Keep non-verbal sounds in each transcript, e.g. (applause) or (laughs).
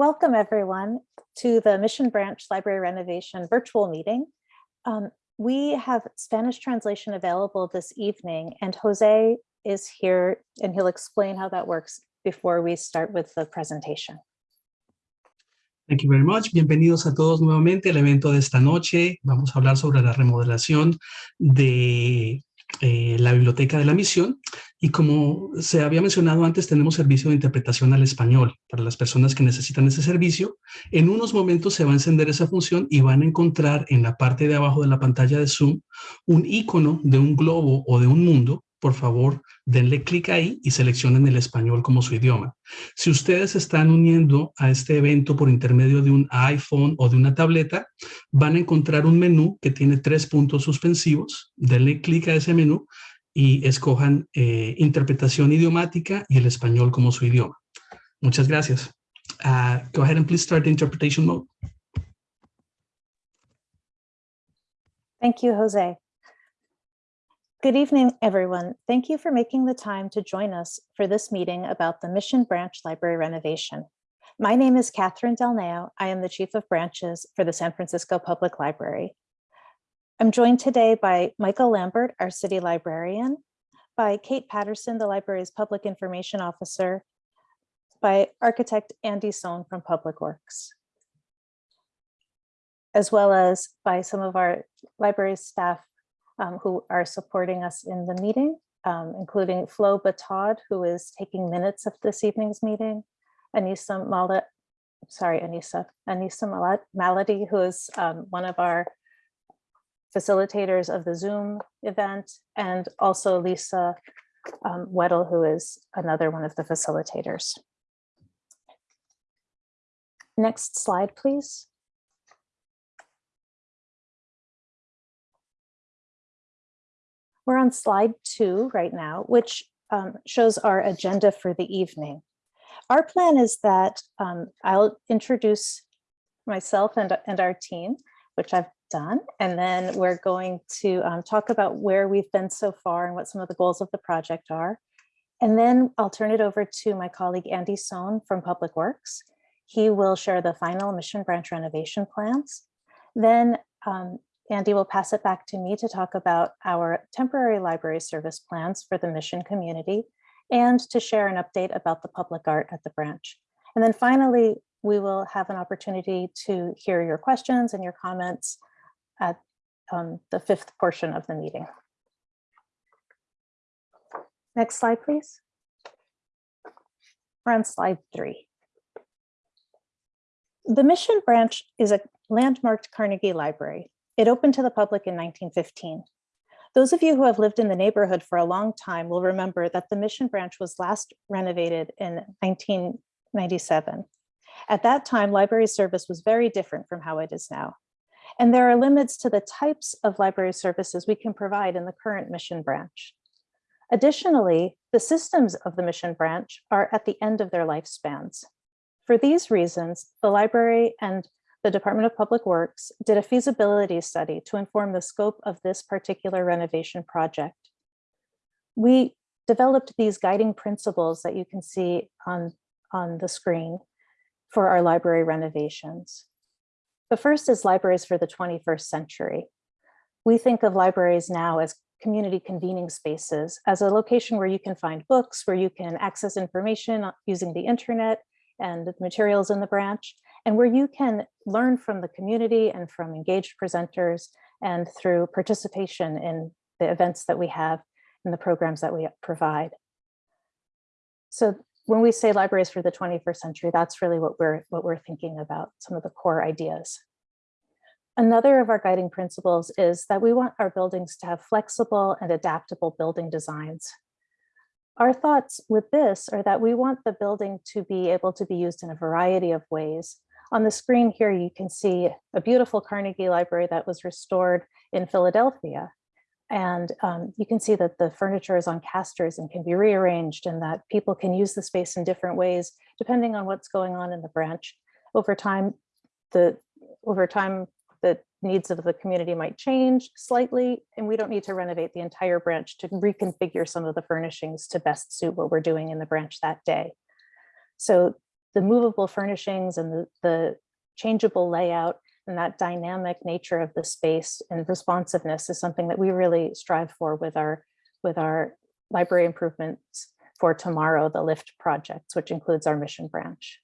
Welcome everyone to the Mission Branch Library Renovation virtual meeting. Um, we have Spanish translation available this evening and Jose is here and he'll explain how that works before we start with the presentation. Thank you very much. Bienvenidos a todos nuevamente al evento de esta noche. Vamos a hablar sobre la remodelación de eh, la biblioteca de la misión y como se había mencionado antes tenemos servicio de interpretación al español para las personas que necesitan ese servicio en unos momentos se va a encender esa función y van a encontrar en la parte de abajo de la pantalla de Zoom un icono de un globo o de un mundo por favor, denle clic ahí y seleccionen el español como su idioma. Si ustedes están uniendo a este evento por intermedio de un iPhone o de una tableta, van a encontrar un menú que tiene tres puntos suspensivos. Denle clic a ese menú y escojan eh, interpretación idiomática y el español como su idioma. Muchas gracias. Uh, go ahead and please start the interpretation mode. Thank you, Jose. Good evening, everyone. Thank you for making the time to join us for this meeting about the Mission Branch Library renovation. My name is Catherine Delneo. I am the Chief of Branches for the San Francisco Public Library. I'm joined today by Michael Lambert, our city librarian, by Kate Patterson, the library's public information officer, by architect Andy Sohn from Public Works, as well as by some of our library staff um, who are supporting us in the meeting, um, including Flo Batod, who is taking minutes of this evening's meeting, Anissa Mala, sorry, Anissa, Anissa Malady, who is um, one of our facilitators of the Zoom event, and also Lisa um, Weddle, who is another one of the facilitators. Next slide, please. We're on slide two right now, which um, shows our agenda for the evening. Our plan is that um, I'll introduce myself and, and our team, which I've done, and then we're going to um, talk about where we've been so far and what some of the goals of the project are. And then I'll turn it over to my colleague Andy Sohn from Public Works. He will share the final mission branch renovation plans. Then um, Andy will pass it back to me to talk about our temporary library service plans for the mission community and to share an update about the public art at the branch. And then finally, we will have an opportunity to hear your questions and your comments at um, the fifth portion of the meeting. Next slide, please. We're on slide three. The Mission Branch is a landmarked Carnegie Library it opened to the public in 1915. Those of you who have lived in the neighborhood for a long time will remember that the Mission Branch was last renovated in 1997. At that time, library service was very different from how it is now. And there are limits to the types of library services we can provide in the current Mission Branch. Additionally, the systems of the Mission Branch are at the end of their lifespans. For these reasons, the library and the Department of Public Works did a feasibility study to inform the scope of this particular renovation project. We developed these guiding principles that you can see on, on the screen for our library renovations. The first is libraries for the 21st century. We think of libraries now as community convening spaces, as a location where you can find books, where you can access information using the internet and the materials in the branch, and where you can learn from the community and from engaged presenters and through participation in the events that we have and the programs that we provide. So when we say libraries for the 21st century, that's really what we're what we're thinking about, some of the core ideas. Another of our guiding principles is that we want our buildings to have flexible and adaptable building designs. Our thoughts with this are that we want the building to be able to be used in a variety of ways on the screen here, you can see a beautiful Carnegie Library that was restored in Philadelphia. And um, you can see that the furniture is on casters and can be rearranged and that people can use the space in different ways, depending on what's going on in the branch. Over time, the over time, the needs of the community might change slightly, and we don't need to renovate the entire branch to reconfigure some of the furnishings to best suit what we're doing in the branch that day. So the movable furnishings and the, the changeable layout and that dynamic nature of the space and responsiveness is something that we really strive for with our with our library improvements for tomorrow, the LIFT projects, which includes our mission branch.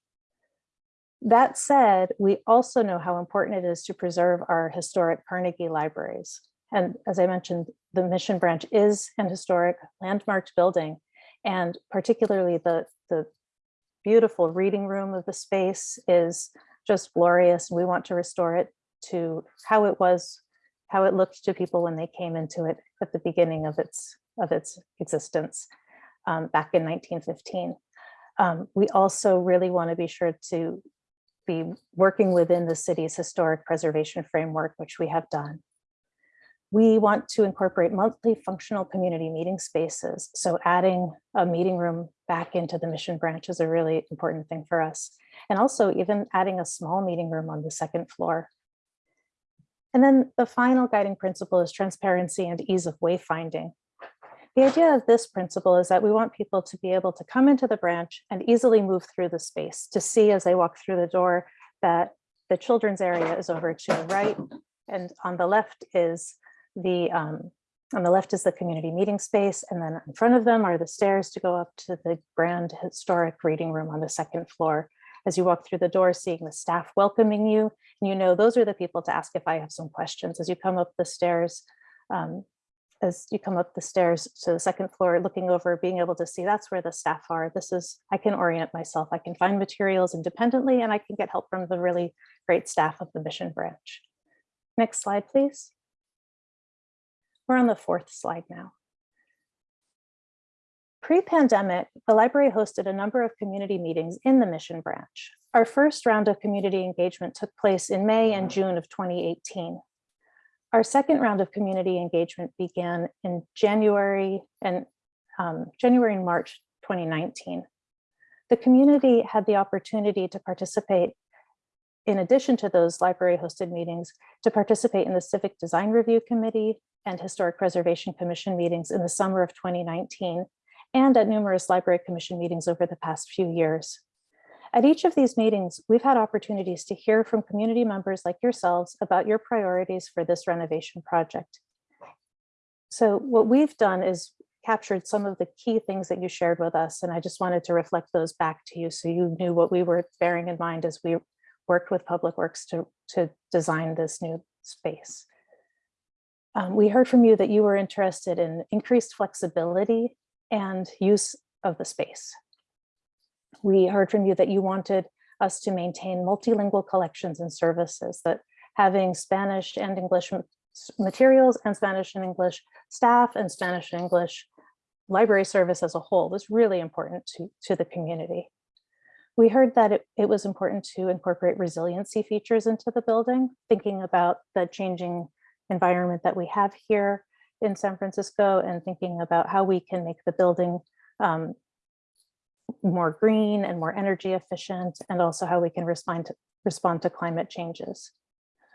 That said, we also know how important it is to preserve our historic Carnegie libraries. And as I mentioned, the mission branch is an historic landmarked building, and particularly the, the beautiful reading room of the space is just glorious. We want to restore it to how it was, how it looked to people when they came into it at the beginning of its, of its existence um, back in 1915. Um, we also really want to be sure to be working within the city's historic preservation framework, which we have done. We want to incorporate monthly functional community meeting spaces. So adding a meeting room back into the mission branch is a really important thing for us. And also even adding a small meeting room on the second floor. And then the final guiding principle is transparency and ease of wayfinding. The idea of this principle is that we want people to be able to come into the branch and easily move through the space to see as they walk through the door that the children's area is over to the right and on the left is the um, on the left is the community meeting space and then in front of them are the stairs to go up to the grand historic reading room on the second floor. As you walk through the door, seeing the staff welcoming you, and you know those are the people to ask if I have some questions. As you come up the stairs, um, as you come up the stairs to the second floor, looking over, being able to see that's where the staff are. This is, I can orient myself. I can find materials independently and I can get help from the really great staff of the mission branch. Next slide, please. We're on the fourth slide now. Pre-pandemic, the library hosted a number of community meetings in the mission branch. Our first round of community engagement took place in May and mm-hmm. June of 2018. Our second round of community engagement began in January and um, January and March 2019. The community had the opportunity to participate in addition to those library hosted meetings, to participate in the Civic Design Review Committee and Historic Preservation Commission meetings in the summer of 2019, and at numerous Library Commission meetings over the past few years. At each of these meetings, we've had opportunities to hear from community members like yourselves about your priorities for this renovation project. So what we've done is captured some of the key things that you shared with us, and I just wanted to reflect those back to you so you knew what we were bearing in mind as we worked with Public Works to, to design this new space. Um, we heard from you that you were interested in increased flexibility and use of the space. We heard from you that you wanted us to maintain multilingual collections and services, that having Spanish and English materials and Spanish and English staff and Spanish and English library service as a whole was really important to, to the community. We heard that it, it was important to incorporate resiliency features into the building, thinking about the changing environment that we have here in San Francisco and thinking about how we can make the building um, more green and more energy efficient, and also how we can respond to, respond to climate changes.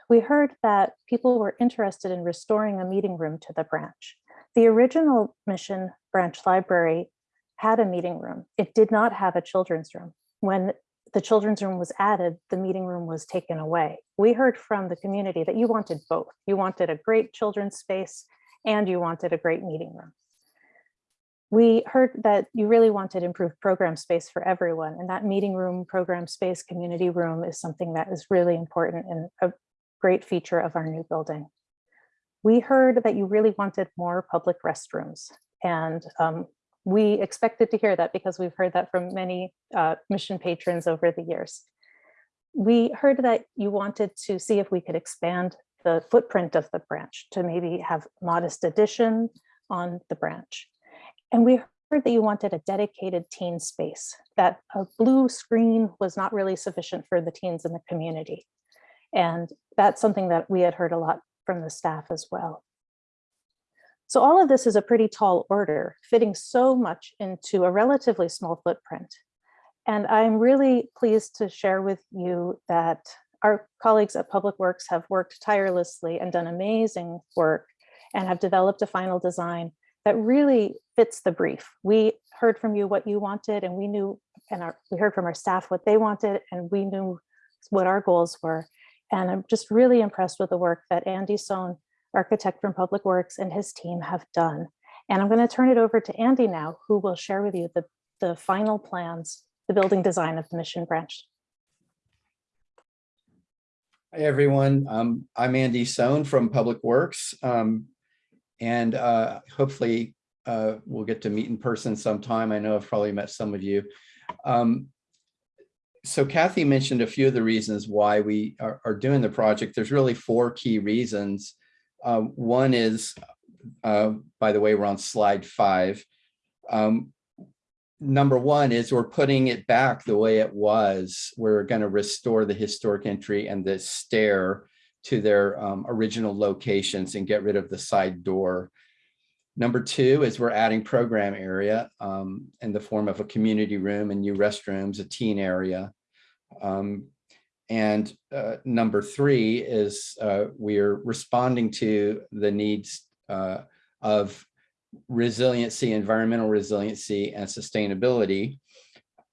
We heard that people were interested in restoring a meeting room to the branch. The original Mission Branch Library had a meeting room. It did not have a children's room. When the children's room was added, the meeting room was taken away. We heard from the community that you wanted both. You wanted a great children's space and you wanted a great meeting room. We heard that you really wanted improved program space for everyone and that meeting room, program space, community room is something that is really important and a great feature of our new building. We heard that you really wanted more public restrooms and um, we expected to hear that because we've heard that from many uh, mission patrons over the years. We heard that you wanted to see if we could expand the footprint of the branch to maybe have modest addition on the branch. And we heard that you wanted a dedicated teen space, that a blue screen was not really sufficient for the teens in the community. And that's something that we had heard a lot from the staff as well. So all of this is a pretty tall order, fitting so much into a relatively small footprint. And I'm really pleased to share with you that our colleagues at Public Works have worked tirelessly and done amazing work and have developed a final design that really fits the brief. We heard from you what you wanted and we knew and our, we heard from our staff what they wanted and we knew what our goals were. And I'm just really impressed with the work that Andy Sohn, architect from Public Works and his team have done. And I'm going to turn it over to Andy now, who will share with you the, the final plans, the building design of the Mission Branch. Hi, everyone. Um, I'm Andy Sohn from Public Works. Um, and uh, hopefully uh, we'll get to meet in person sometime. I know I've probably met some of you. Um, so Kathy mentioned a few of the reasons why we are, are doing the project. There's really four key reasons. Uh, one is, uh, by the way, we're on slide five. Um, number one is we're putting it back the way it was. We're going to restore the historic entry and the stair to their um, original locations and get rid of the side door. Number two is we're adding program area um, in the form of a community room and new restrooms, a teen area. Um, and uh, number three is uh, we're responding to the needs uh, of resiliency, environmental resiliency and sustainability.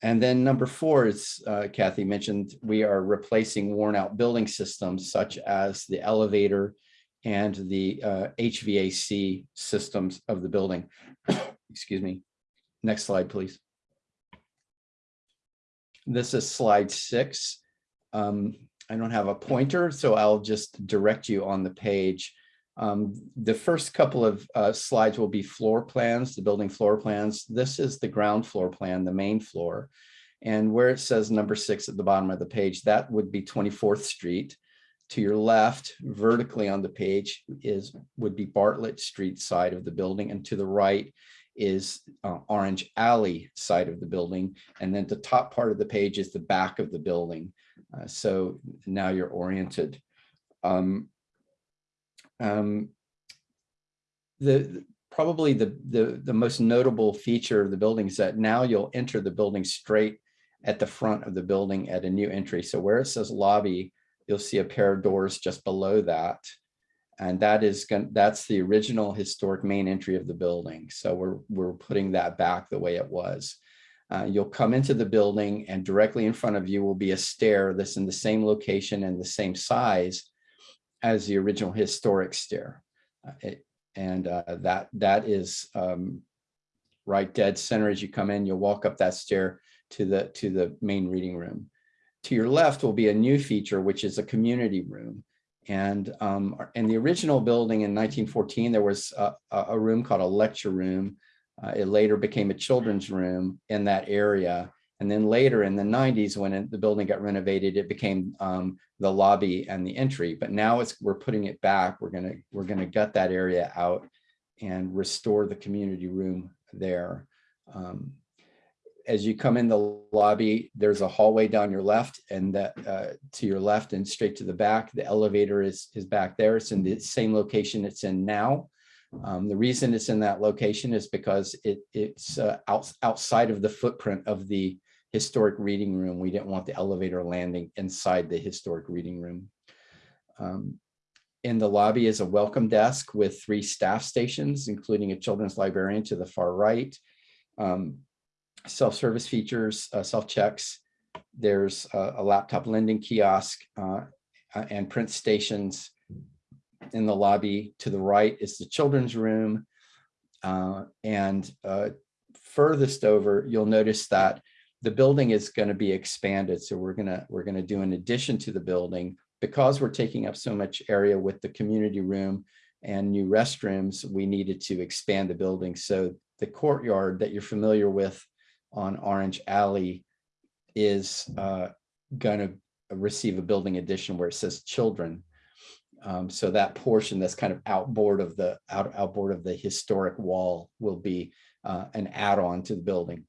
And then number four is, uh, Kathy mentioned, we are replacing worn out building systems such as the elevator and the uh, HVAC systems of the building. (coughs) Excuse me. Next slide, please. This is slide six. Um, I don't have a pointer, so I'll just direct you on the page. Um, the first couple of uh, slides will be floor plans, the building floor plans. This is the ground floor plan, the main floor. And where it says number six at the bottom of the page, that would be 24th Street. To your left, vertically on the page is would be Bartlett Street side of the building. And to the right is uh, Orange Alley side of the building. And then the top part of the page is the back of the building. Uh, so now you're oriented. Um, um, the probably the, the the most notable feature of the building is that now you'll enter the building straight at the front of the building at a new entry. So where it says lobby, you'll see a pair of doors just below that. And that is going that's the original historic main entry of the building. So we're we're putting that back the way it was. Uh, you'll come into the building and directly in front of you will be a stair that's in the same location and the same size as the original historic stair. Uh, it, and uh, that that is um, right dead center as you come in. You'll walk up that stair to the to the main reading room. To your left will be a new feature, which is a community room. And um, in the original building in 1914, there was a, a room called a lecture room. Uh, it later became a children's room in that area. And then later in the 90s, when it, the building got renovated, it became um, the lobby and the entry. But now it's we're putting it back. We're gonna we're gonna gut that area out and restore the community room there. Um, as you come in the lobby, there's a hallway down your left and that uh, to your left and straight to the back. The elevator is is back there. It's in the same location it's in now. Um, the reason it's in that location is because it it's uh, out, outside of the footprint of the historic reading room. We didn't want the elevator landing inside the historic reading room. Um, in the lobby is a welcome desk with three staff stations, including a children's librarian to the far right. Um, Self-service features, uh, self-checks. There's a, a, laptop lending kiosk uh, and print stations in the lobby. To the right is the children's room. Uh, and uh, furthest over, you'll notice that the building is going to be expanded. So we're going to we're going to do an addition to the building because we're taking up so much area with the community room and new restrooms. We needed to expand the building. So the courtyard that you're familiar with on Orange Alley is uh, going to receive a building addition where it says children. Um, so that portion that's kind of outboard of the out outboard of the historic wall will be uh, an add-on to the building.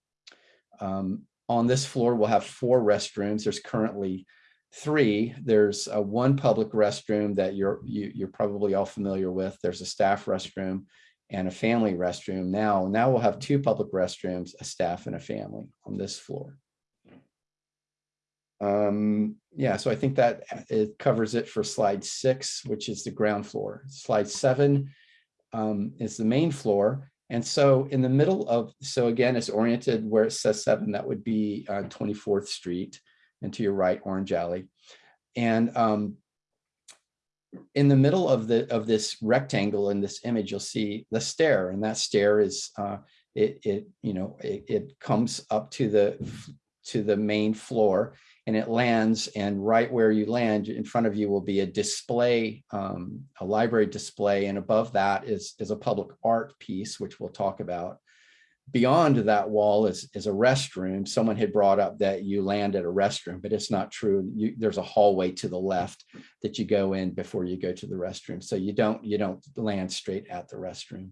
Um, on this floor, we'll have four restrooms. There's currently three. There's a one public restroom that you're you, you're probably all familiar with. There's a staff restroom and a family restroom. Now, now we'll have two public restrooms, a staff and a family on this floor. Um, yeah, so I think that it covers it for slide six, which is the ground floor. Slide seven um, is the main floor. And so in the middle of, so again, it's oriented where it says seven, that would be uh, 24th Street and to your right, Orange Alley. And um, in the middle of the of this rectangle in this image, you'll see the stair, and that stair is uh, it it you know it, it comes up to the to the main floor, and it lands. And right where you land, in front of you will be a display, um, a library display, and above that is is a public art piece, which we'll talk about. Beyond that wall is is a restroom. Someone had brought up that you land at a restroom, but it's not true. You, there's a hallway to the left that you go in before you go to the restroom. So you don't you don't land straight at the restroom.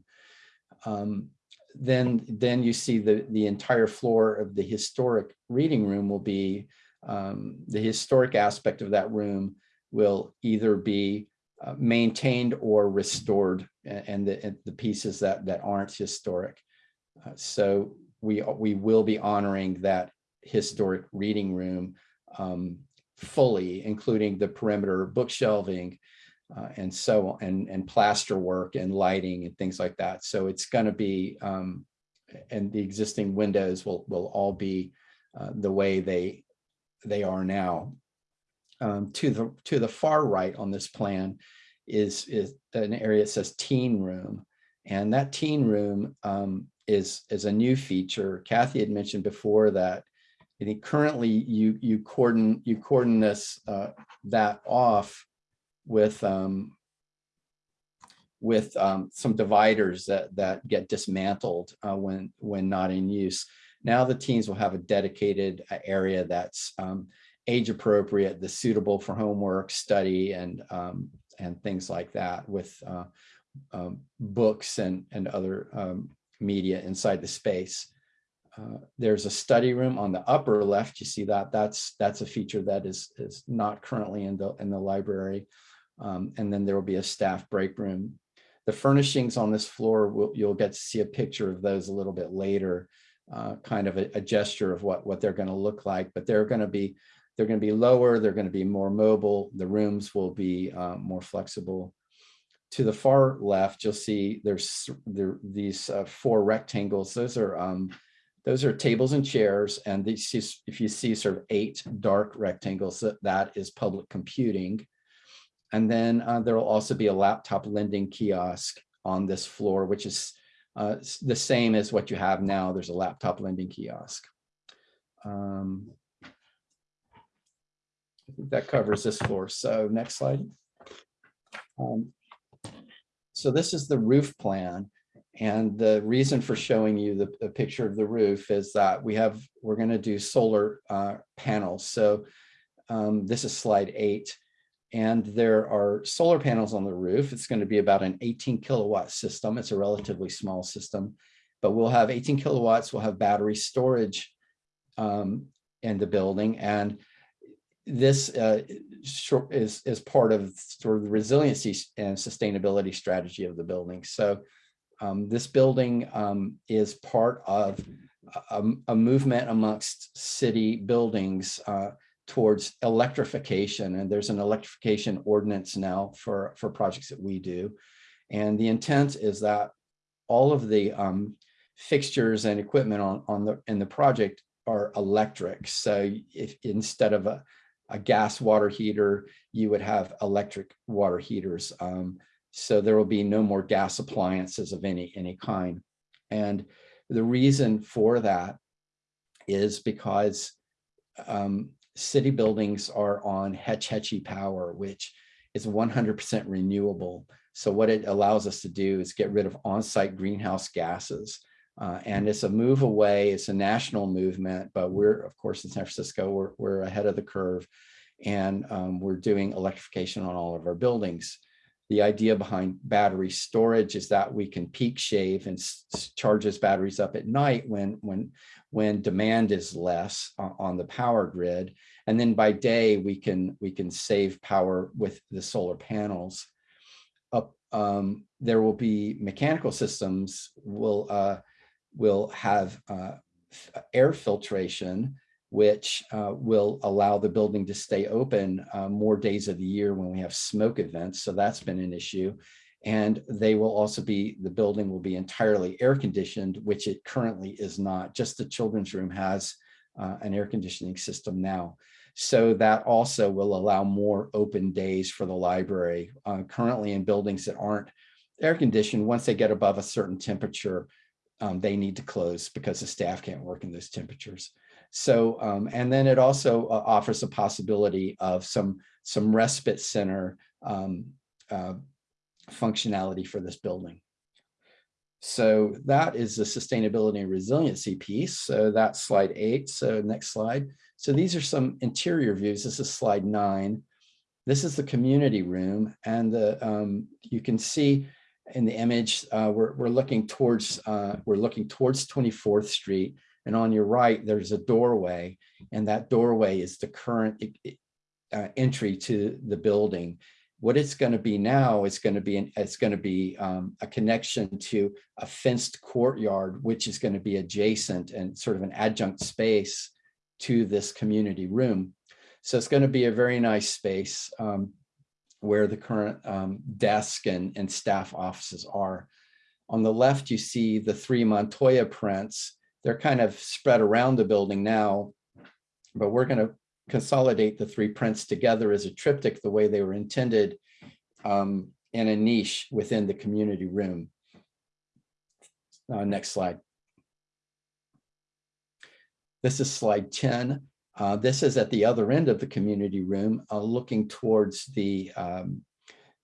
Um, then then you see the the entire floor of the historic reading room will be um, the historic aspect of that room will either be uh, maintained or restored, and the and the pieces that that aren't historic. Uh, so we we will be honoring that historic reading room um, fully, including the perimeter bookshelving uh, and so on, and and plaster work and lighting and things like that. So it's going to be um, and the existing windows will will all be uh, the way they they are now. Um, to the to the far right on this plan is is an area that says teen room, and that teen room um, is is a new feature. Kathy had mentioned before that I think currently you you cordon you cordon this uh, that off with um, with um, some dividers that that get dismantled uh, when when not in use. Now the teens will have a dedicated uh, area that's um, age appropriate, that's suitable for homework, study, and um, and things like that with uh, um, books and and other um, media inside the space. Uh, there's a study room on the upper left. You see that that's that's a feature that is is not currently in the in the library. Um, and then there will be a staff break room. The furnishings on this floor, will, you'll get to see a picture of those a little bit later, uh, kind of a, a gesture of what what they're going to look like. But they're going to be they're going to be lower. They're going to be more mobile. The rooms will be uh, more flexible to the far left, you'll see there's there these uh, four rectangles. Those are um, those are tables and chairs, and these is- if you see sort of eight dark rectangles, that that is public computing. And then uh, there will also be a laptop lending kiosk on this floor, which is uh, the same as what you have now. There's a laptop lending kiosk. Um, I think that covers this floor. So next slide. Um, so this is the roof plan. And the reason for showing you the, the picture of the roof is that we have, we're going to do solar uh, panels. So um, this is slide eight. And there are solar panels on the roof. It's going to be about an 18 kilowatt system. It's a relatively small system, but we'll have 18 kilowatts. We'll have battery storage um, in the building. And this uh, is, is part of sort of the resiliency and sustainability strategy of the building. So um, this building um, is part of a, a movement amongst city buildings uh, towards electrification. And there's an electrification ordinance now for, for projects that we do. And the intent is that all of the um, fixtures and equipment on, on the in the project are electric. So if instead of a, a gas water heater, you would have electric water heaters. Um, so there will be no more gas appliances of any any kind. And the reason for that is because um, city buildings are on Hetch Hetchy power, which is 100% renewable. So what it allows us to do is get rid of on-site greenhouse gases. Uh, and it's a move away, it's a national movement, but we're, of course, in San Francisco, we're, we're ahead of the curve. And um, we're doing electrification on all of our buildings. The idea behind battery storage is that we can peak shave and charge those batteries up at night when, when, when demand is less on the power grid. And then by day, we can, we can save power with the solar panels. Up, um, there will be mechanical systems will, uh, will have uh, air filtration, which uh, will allow the building to stay open uh, more days of the year when we have smoke events. So that's been an issue. And they will also be, the building will be entirely air conditioned, which it currently is not. Just the children's room has uh, an air conditioning system now. So that also will allow more open days for the library. Uh, currently in buildings that aren't air conditioned, once they get above a certain temperature, um, they need to close because the staff can't work in those temperatures. So, um, and then it also uh, offers a possibility of some, some respite center um, uh, functionality for this building. So that is the sustainability and resiliency piece. So that's slide eight. So next slide. So these are some interior views. This is slide nine. This is the community room. And the, um, you can see in the image, uh, we're, we're looking towards, uh, we're looking towards 24th Street. And on your right, there's a doorway. And that doorway is the current uh, entry to the building. What it's going to be now is going to be an, it's going to be um, a connection to a fenced courtyard, which is going to be adjacent and sort of an adjunct space to this community room. So it's going to be a very nice space um, where the current um, desk and, and staff offices are. On the left, you see the three Montoya prints. They're kind of spread around the building now, but we're going to consolidate the three prints together as a triptych the way they were intended um, in a niche within the community room. Uh, next slide. This is slide 10. Uh, this is at the other end of the community room, uh, looking towards the, um,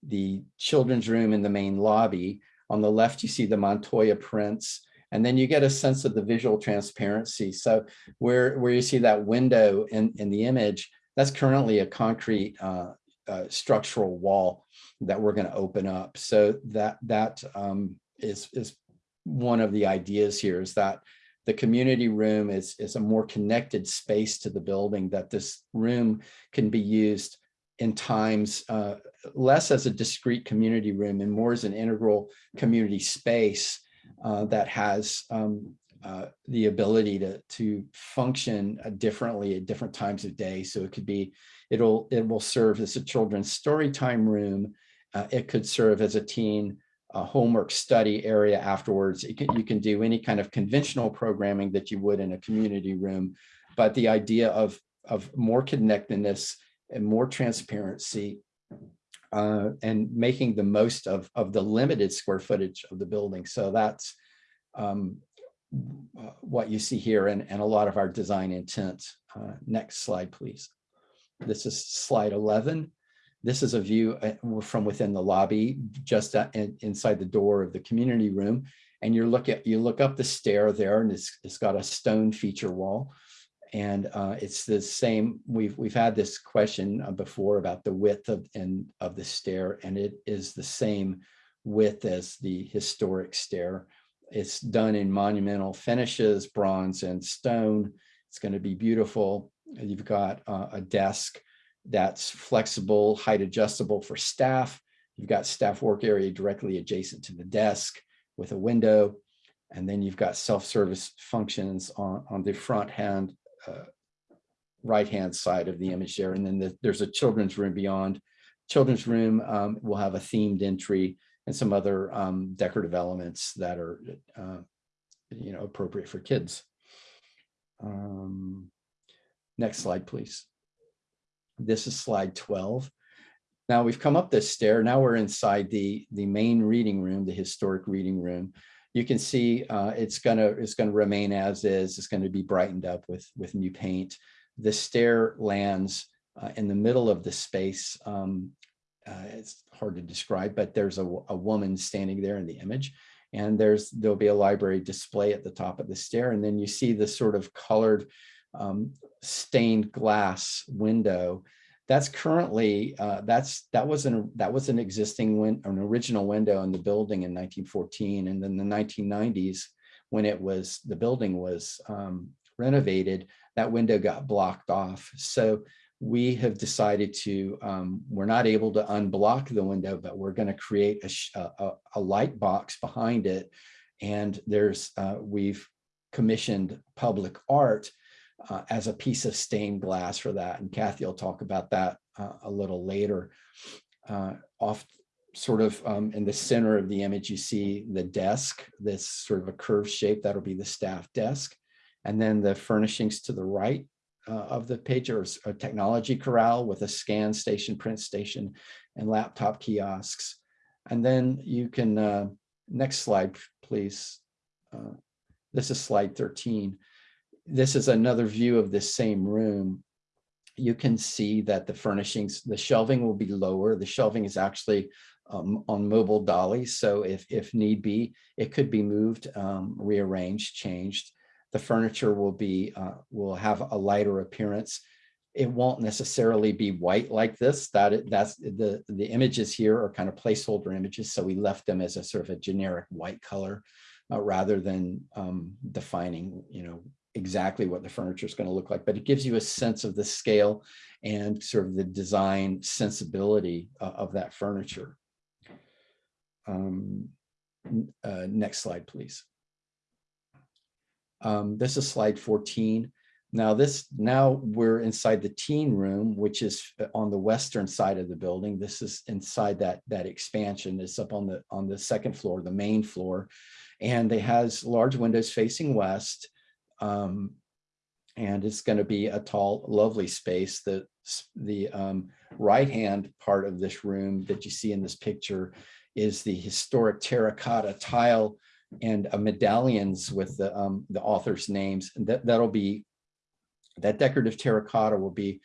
the children's room in the main lobby. On the left, you see the Montoya prints, and then you get a sense of the visual transparency. So where, where you see that window in, in the image, that's currently a concrete uh, uh, structural wall that we're going to open up. So that that um, is is one of the ideas here is that the community room is, is a more connected space to the building, that this room can be used in times uh, less as a discrete community room and more as an integral community space uh, that has um, uh, the ability to, to function uh, differently at different times of day. So it could be, it'll, it will serve as a children's story time room. Uh, it could serve as a teen homework study area afterwards. Can, you can do any kind of conventional programming that you would in a community room, but the idea of, of more connectedness and more transparency uh, and making the most of, of the limited square footage of the building. So that's um, uh, what you see here and, and a lot of our design intent. Uh, next slide, please. This is slide 11. This is a view uh, from within the lobby, just in, inside the door of the community room. And you look at you look up the stair there, and it's, it's got a stone feature wall. And uh, it's the same. We've we've had this question uh, before about the width of and of the stair, and it is the same width as the historic stair. It's done in monumental finishes, bronze and stone. It's going to be beautiful. You've got uh, a desk that's flexible, height adjustable for staff. You've got staff work area directly adjacent to the desk with a window. And then you've got self-service functions on, on the front hand, uh, right-hand side of the image there. And then the, there's a children's room beyond. Children's room um, will have a themed entry and some other um, decorative elements that are, uh, you know, appropriate for kids. Um, next slide, please. This is slide 12. Now we've come up this stair. Now we're inside the, the main reading room, the historic reading room. You can see uh, it's gonna it's gonna remain as is. It's going to be brightened up with with new paint. The stair lands uh, in the middle of the space. Um, uh, it's hard to describe, but there's a, a woman standing there in the image and there's there'll be a library display at the top of the stair and then you see the sort of colored um, stained glass window. That's currently uh, that's that was an that was an existing win an original window in the building in 1914, and then the 1990s when it was the building was um, renovated, that window got blocked off. So we have decided to um, we're not able to unblock the window, but we're going to create a, a, a, light box behind it, and there's uh, we've commissioned public art uh, as a piece of stained glass for that. And Kathy will talk about that uh, a little later. Uh, off sort of um, in the center of the image, you see the desk, this sort of a curved shape, that'll be the staff desk. And then the furnishings to the right uh, of the page are a technology corral with a scan station, print station, and laptop kiosks. And then you can, uh, next slide, please. Uh, This is slide 13. This is another view of this same room. You can see that the furnishings, the shelving will be lower. The shelving is actually um, on mobile dollies. So if, if need be, it could be moved, um, rearranged, changed. The furniture will be, uh, will have a lighter appearance. It won't necessarily be white like this. That, that's, the, the images here are kind of placeholder images. So we left them as a sort of a generic white color uh, rather than um, defining, you know, exactly what the furniture is going to look like. But it gives you a sense of the scale and sort of the design sensibility uh, of that furniture. Um, uh, Next slide, please. Um, This is slide 14. Now this, now we're inside the teen room, which is uh, on the western side of the building. This is inside that, that expansion. It's up on the, on the second floor, the main floor. And it has large windows facing west. Um, And it's going to be a tall, lovely space. The, the um, right-hand part of this room that you see in this picture is the historic terracotta tile and uh, medallions with the, um, the author's names. And that, that'll be, that decorative terracotta will be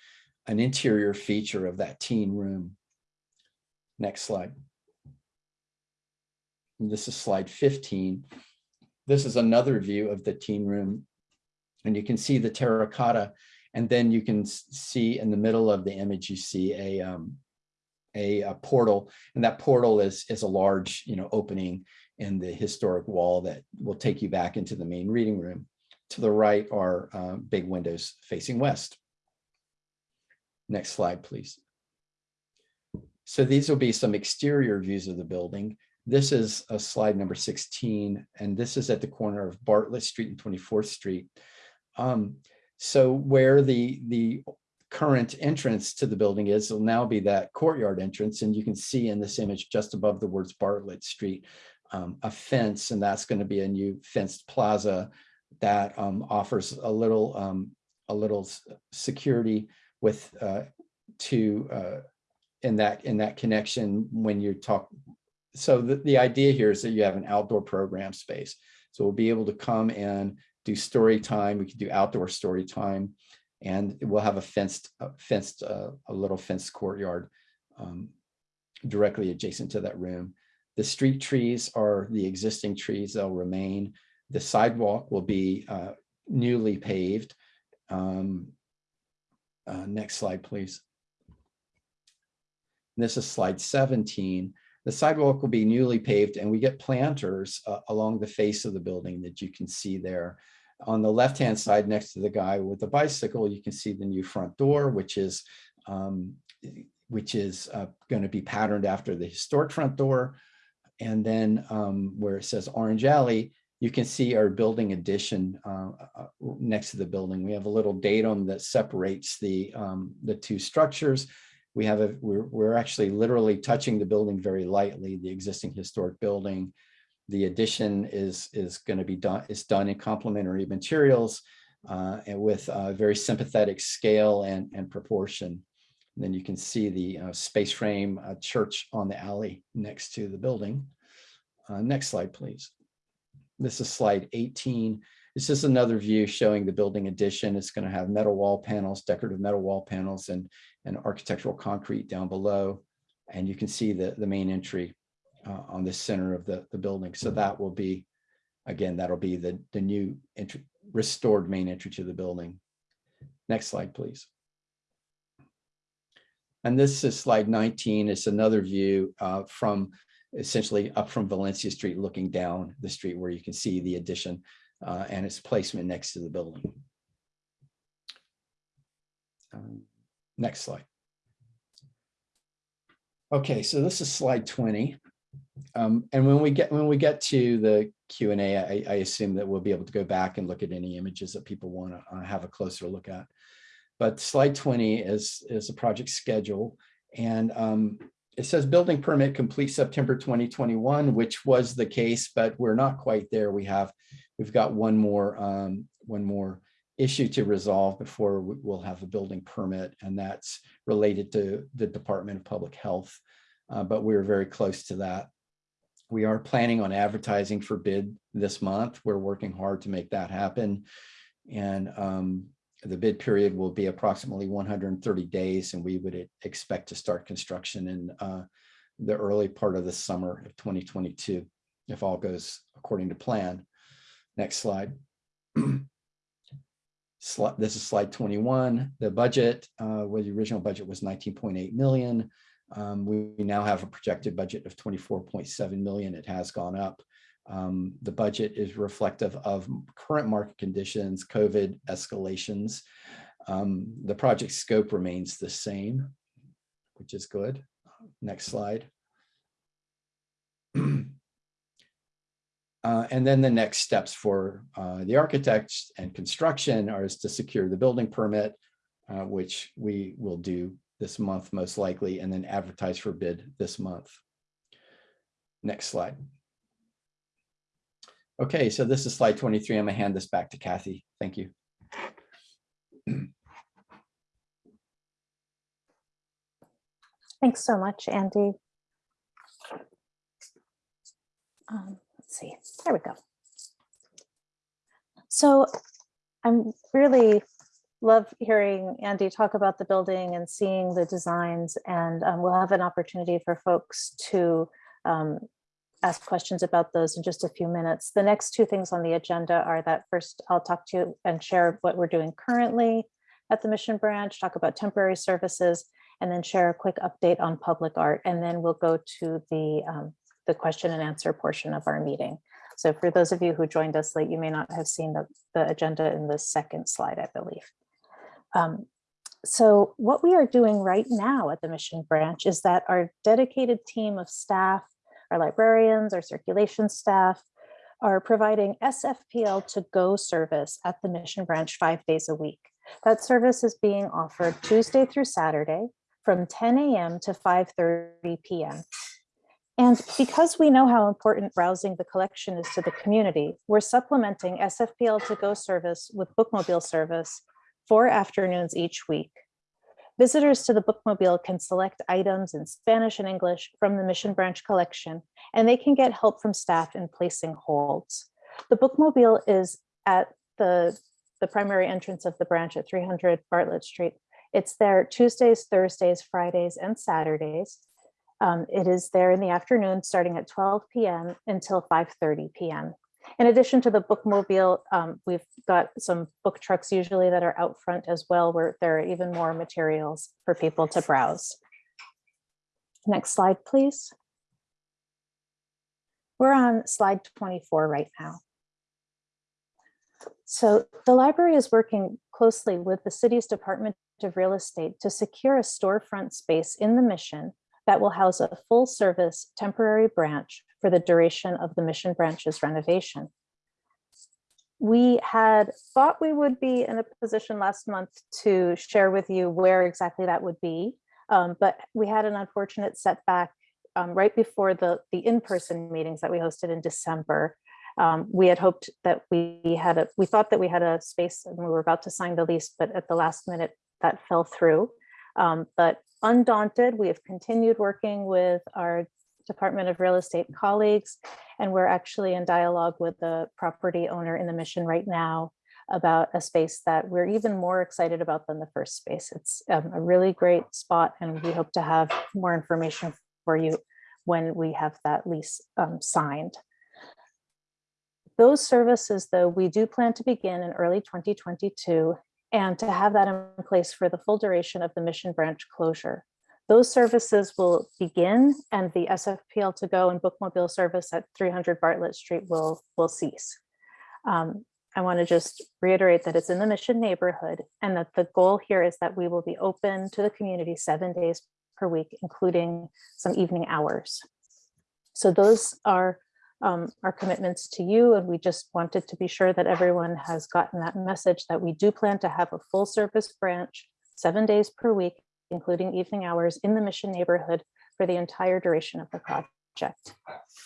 an interior feature of that teen room. Next slide. And This is slide 15. This is another view of the teen room. And you can see the terracotta. And then you can see in the middle of the image, you see a, um, a, a portal. And that portal is, is a large, you know, opening in the historic wall that will take you back into the main reading room. To the right are uh, big windows facing west. Next slide, please. So these will be some exterior views of the building. This is a slide number 16, and this is at the corner of Bartlett Street and 24th Street. Um, so where the, the current entrance to the building is, will now be that courtyard entrance, and you can see in this image just above the words Bartlett Street, um, a fence, and that's going to be a new fenced plaza that um, offers a little, um, a little security with, uh, to, uh, in that, in that connection when you talk. So the, the idea here is that you have an outdoor program space. So we'll be able to come and do story time. We can do outdoor story time. And we'll have a fenced, a fenced, uh, a little fenced courtyard um, directly adjacent to that room. The street trees are the existing trees, they'll remain. The sidewalk will be uh, newly paved. Um, uh, Next slide, please. This is slide 17. The sidewalk will be newly paved and we get planters uh, along the face of the building that you can see there. On the left-hand side, next to the guy with the bicycle, you can see the new front door, which is um, which is going to be patterned after the historic front door. And then um, where it says Orange Alley, you can see our building addition uh, uh, next to the building. We have a little datum that separates the, um, the two structures. We have a, we're, we're actually literally touching the building very lightly, the existing historic building. The addition is, is going to be done, is done in complementary materials uh, and with a very sympathetic scale and, and proportion. And then you can see the uh, space frame uh, church on the alley next to the building. Uh, Next slide, please. This is slide 18. This is another view showing the building addition. It's going to have metal wall panels, decorative metal wall panels and, and architectural concrete down below. And you can see the, the main entry uh, on the center of the, the building. So that will be, again, that'll be the, the new restored main entry to the building. Next slide, please. And this is slide 19. It's another view uh, from essentially up from Valencia Street, looking down the street where you can see the addition uh, and its placement next to the building. Um, Next slide. Okay, so this is slide 20. Um, and when we get when we get to the Q and A, I, I assume that we'll be able to go back and look at any images that people want to uh, have a closer look at. But slide 20 is is a project schedule, and um, it says building permit complete September 2021, which was the case, but we're not quite there. We have, we've got one more, um, one more issue to resolve before we- we'll have a building permit, and that's related to the Department of Public Health. Uh, but we're very close to that. We are planning on advertising for bid this month. We're working hard to make that happen. And um, the bid period will be approximately 130 days, and we would expect to start construction in uh, the early part of the summer of 2022, if all goes according to plan. Next slide. This is slide 21. The budget, uh, where the original budget was 19.8 million. Um, We we now have a projected budget of 24.7 million. It has gone up. Um, The budget is reflective of current market conditions, COVID escalations. Um, The project scope remains the same, which is good. Next slide. Uh, and then the next steps for uh, the architects and construction are is to secure the building permit, uh, which we will do this month most likely, and then advertise for bid this month. Next slide. Okay, so this is slide 23. I'm gonna hand this back to Kathy. Thank you. Thanks so much, Andy. Um, Let's see, there we go. So I'm really love hearing Andy talk about the building and seeing the designs and um, we'll have an opportunity for folks to um, ask questions about those in just a few minutes. The next two things on the agenda are that first I'll talk to you and share what we're doing currently at the Mission Branch, talk about temporary services, and then share a quick update on public art. And then we'll go to the, um, the question and answer portion of our meeting. So for those of you who joined us late, you may not have seen the, the agenda in the second slide, I believe. Um, so what we are doing right now at the Mission Branch is that our dedicated team of staff, our librarians, our circulation staff, are providing SFPL to go service at the Mission Branch five days a week. That service is being offered Tuesday through Saturday from 10 a.m. to 5:30 p.m. And because we know how important browsing the collection is to the community, we're supplementing SFPL to go service with bookmobile service four afternoons each week. Visitors to the bookmobile can select items in Spanish and English from the Mission Branch collection, and they can get help from staff in placing holds. The bookmobile is at the, the primary entrance of the branch at 300 Bartlett Street. It's there Tuesdays, Thursdays, Fridays, and Saturdays. Um, it is there in the afternoon, starting at 12 p.m. until 5:30 p.m. In addition to the bookmobile, um, we've got some book trucks usually that are out front as well, where there are even more materials for people to browse. Next slide, please. We're on slide 24 right now. So the library is working closely with the city's Department of Real Estate to secure a storefront space in the mission that will house a full service temporary branch for the duration of the mission branch's renovation. We had thought we would be in a position last month to share with you where exactly that would be, um, but we had an unfortunate setback um, right before the, the in-person meetings that we hosted in December. Um, we had hoped that we had a, we thought that we had a space and we were about to sign the lease, but at the last minute that fell through. Um, but undaunted, we have continued working with our Department of Real Estate colleagues, and we're actually in dialogue with the property owner in the mission right now about a space that we're even more excited about than the first space. It's um, a really great spot, and we hope to have more information for you when we have that lease um, signed. Those services, though, we do plan to begin in early 2022 and to have that in place for the full duration of the Mission Branch closure. Those services will begin and the SFPL to go and bookmobile service at 300 Bartlett Street will, will cease. Um, I want to just reiterate that it's in the Mission neighborhood and that the goal here is that we will be open to the community seven days per week, including some evening hours. So those are um, our commitments to you. And we just wanted to be sure that everyone has gotten that message that we do plan to have a full service branch, seven days per week, including evening hours in the mission neighborhood for the entire duration of the project.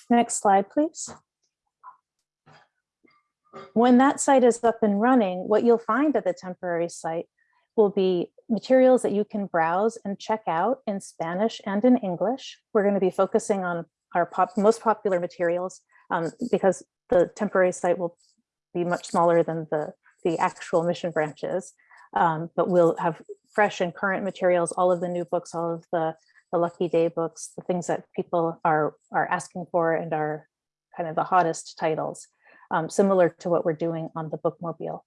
Next slide, please. When that site is up and running, what you'll find at the temporary site will be materials that you can browse and check out in Spanish and in English. We're going to be focusing on our pop, most popular materials um, because the temporary site will be much smaller than the, the actual mission branches. Um, but we'll have fresh and current materials, all of the new books, all of the, the Lucky Day books, the things that people are, are asking for and are kind of the hottest titles, um, similar to what we're doing on the bookmobile.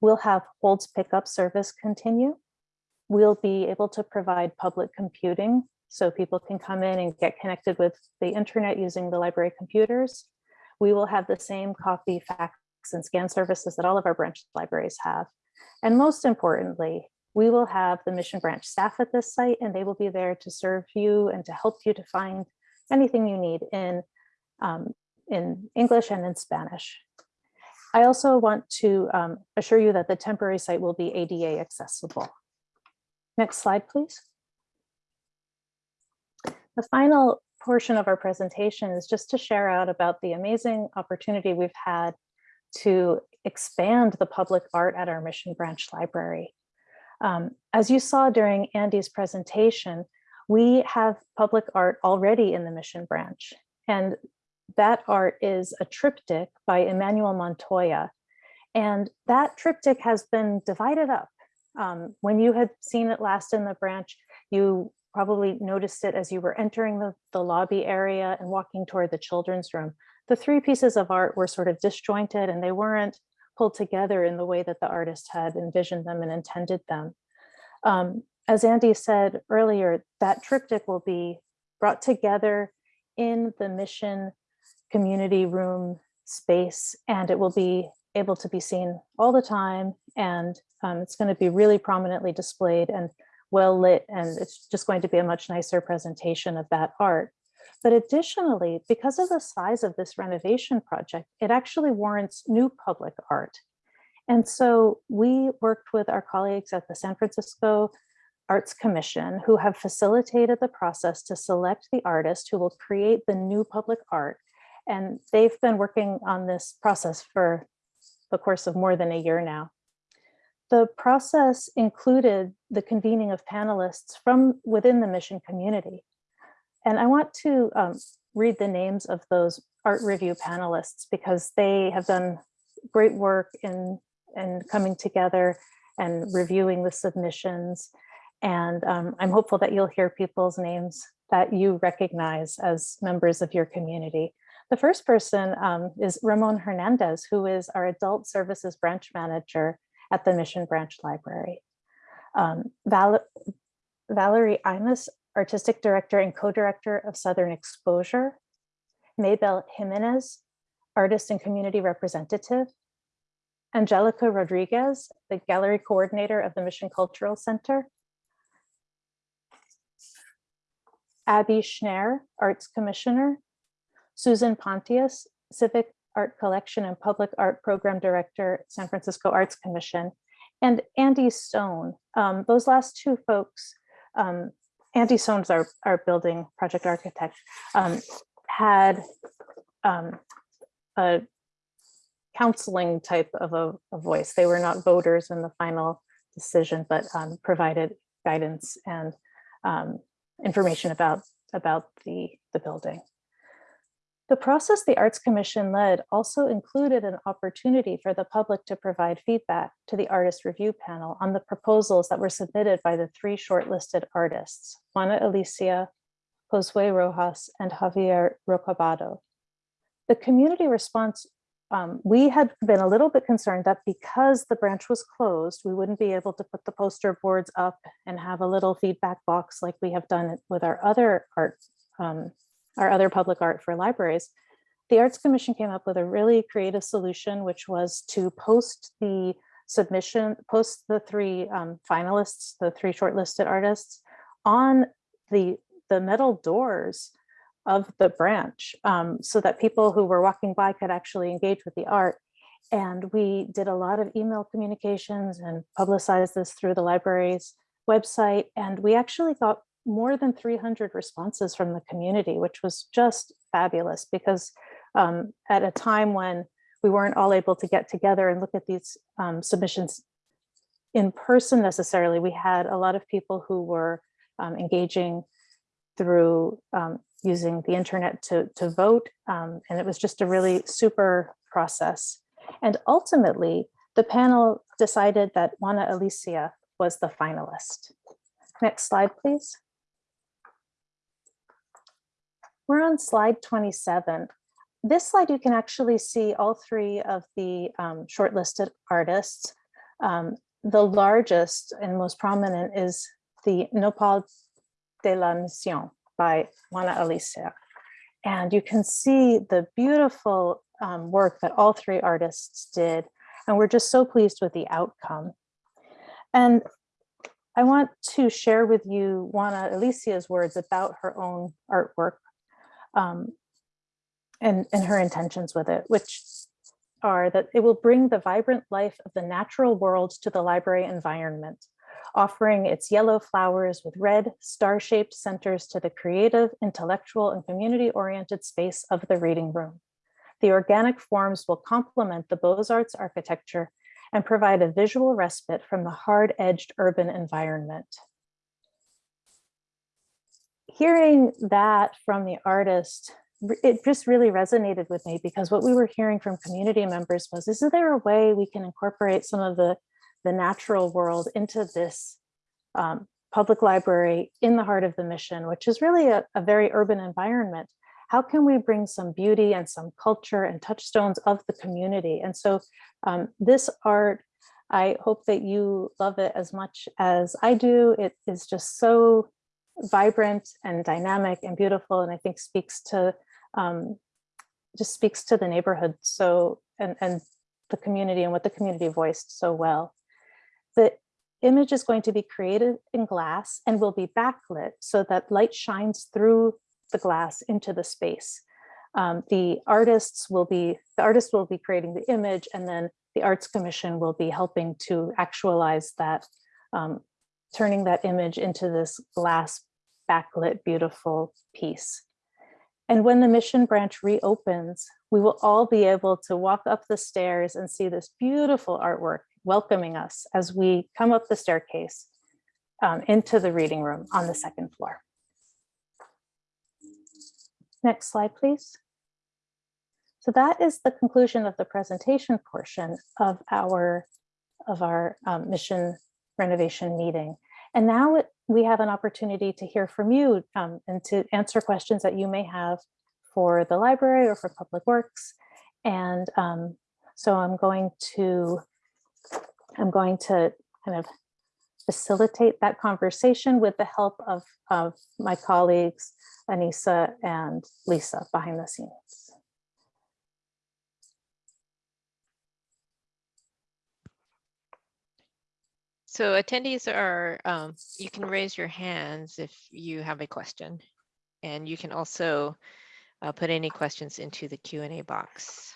We'll have Holds pickup service continue. We'll be able to provide public computing so people can come in and get connected with the internet using the library computers. We will have the same copy, fax, and scan services that all of our branch libraries have. And most importantly, we will have the Mission Branch staff at this site and they will be there to serve you and to help you to find anything you need in, um, in English and in Spanish. I also want to um, assure you that the temporary site will be ADA accessible. Next slide, please. The final portion of our presentation is just to share out about the amazing opportunity we've had to expand the public art at our Mission Branch Library. Um, as you saw during Andy's presentation, we have public art already in the Mission Branch. And that art is a triptych by Emmanuel Montoya. And that triptych has been divided up. Um, when you had seen it last in the branch, you probably noticed it as you were entering the, the lobby area and walking toward the children's room. The three pieces of art were sort of disjointed and they weren't pulled together in the way that the artist had envisioned them and intended them. Um, as Andy said earlier, that triptych will be brought together in the mission community room space and it will be able to be seen all the time and um, it's going to be really prominently displayed and well lit and it's just going to be a much nicer presentation of that art. But additionally, because of the size of this renovation project, it actually warrants new public art. And so we worked with our colleagues at the San Francisco Arts Commission who have facilitated the process to select the artist who will create the new public art. And they've been working on this process for the course of more than a year now. The process included the convening of panelists from within the mission community. And I want to um, read the names of those art review panelists because they have done great work in, in coming together and reviewing the submissions. And um, I'm hopeful that you'll hear people's names that you recognize as members of your community. The first person um, is Ramon Hernandez, who is our adult services branch manager at the Mission Branch Library. Um, Val Valerie Imus, Artistic Director and Co-Director of Southern Exposure. Maybell Jimenez, Artist and Community Representative. Angelica Rodriguez, the Gallery Coordinator of the Mission Cultural Center. Abby Schnair, Arts Commissioner. Susan Pontious, Civic Art Collection and Public Art Program Director, San Francisco Arts Commission, and Andy Sohn. Um, those last two folks, um, Andy Sohn's our, our building project architect, um, had um, a counseling type of a, a, voice. They were not voters in the final decision, but um, provided guidance and um, information about, about the, the building. The process the Arts Commission led also included an opportunity for the public to provide feedback to the artist review panel on the proposals that were submitted by the three shortlisted artists, Juana Alicia, Josue Rojas, and Javier Rocabado. The community response, um, we had been a little bit concerned that because the branch was closed, we wouldn't be able to put the poster boards up and have a little feedback box like we have done with our other art um, our other public art for libraries, the Arts Commission came up with a really creative solution, which was to post the submission, post the three um, finalists, the three shortlisted artists on the, the metal doors of the branch um, so that people who were walking by could actually engage with the art. And we did a lot of email communications and publicized this through the library's website. And we actually got more than 300 responses from the community, which was just fabulous because um, at a time when we weren't all able to get together and look at these um, submissions in person necessarily, we had a lot of people who were um, engaging through um, using the internet to, to vote. um, and it was just a really super process. And ultimately, the panel decided that Juana Alicia was the finalist. Next slide, please. We're on slide 27. This slide, you can actually see all three of the um, shortlisted artists. Um, the largest and most prominent is the Nopal de la Mission by Juana Alicia. And you can see the beautiful um, work that all three artists did. And we're just so pleased with the outcome. And I want to share with you Juana Alicia's words about her own artwork um, and, and her intentions with it, which are that it will bring the vibrant life of the natural world to the library environment, offering its yellow flowers with red star-shaped centers to the creative, intellectual, and community-oriented space of the reading room. The organic forms will complement the Beaux-Arts architecture and provide a visual respite from the hard-edged urban environment. Hearing that from the artist, it just really resonated with me because what we were hearing from community members was, is there a way we can incorporate some of the, the natural world into this um, public library in the heart of the mission, which is really a, a very urban environment? How can we bring some beauty and some culture and touchstones of the community? And so um, this art, I hope that you love it as much as I do. It is just so vibrant and dynamic and beautiful, and I think speaks to um, just speaks to the neighborhood so and and the community and what the community voiced so well. The image is going to be created in glass and will be backlit so that light shines through the glass into the space. Um, the artists will be, the artist will be creating the image and then the Arts Commission will be helping to actualize that, um, turning that image into this glass backlit beautiful piece. And when the mission branch reopens, we will all be able to walk up the stairs and see this beautiful artwork welcoming us as we come up the staircase um, into the reading room on the second floor. Next slide, please. So that is the conclusion of the presentation portion of our of our um, mission renovation meeting. And now it, we have an opportunity to hear from you um, and to answer questions that you may have for the library or for Public Works. And um, so I'm going to I'm going to kind of facilitate that conversation with the help of, of my colleagues, Anissa and Lisa behind the scenes. So attendees are, um, you can raise your hands if you have a question. And you can also uh, put any questions into the Q and A box.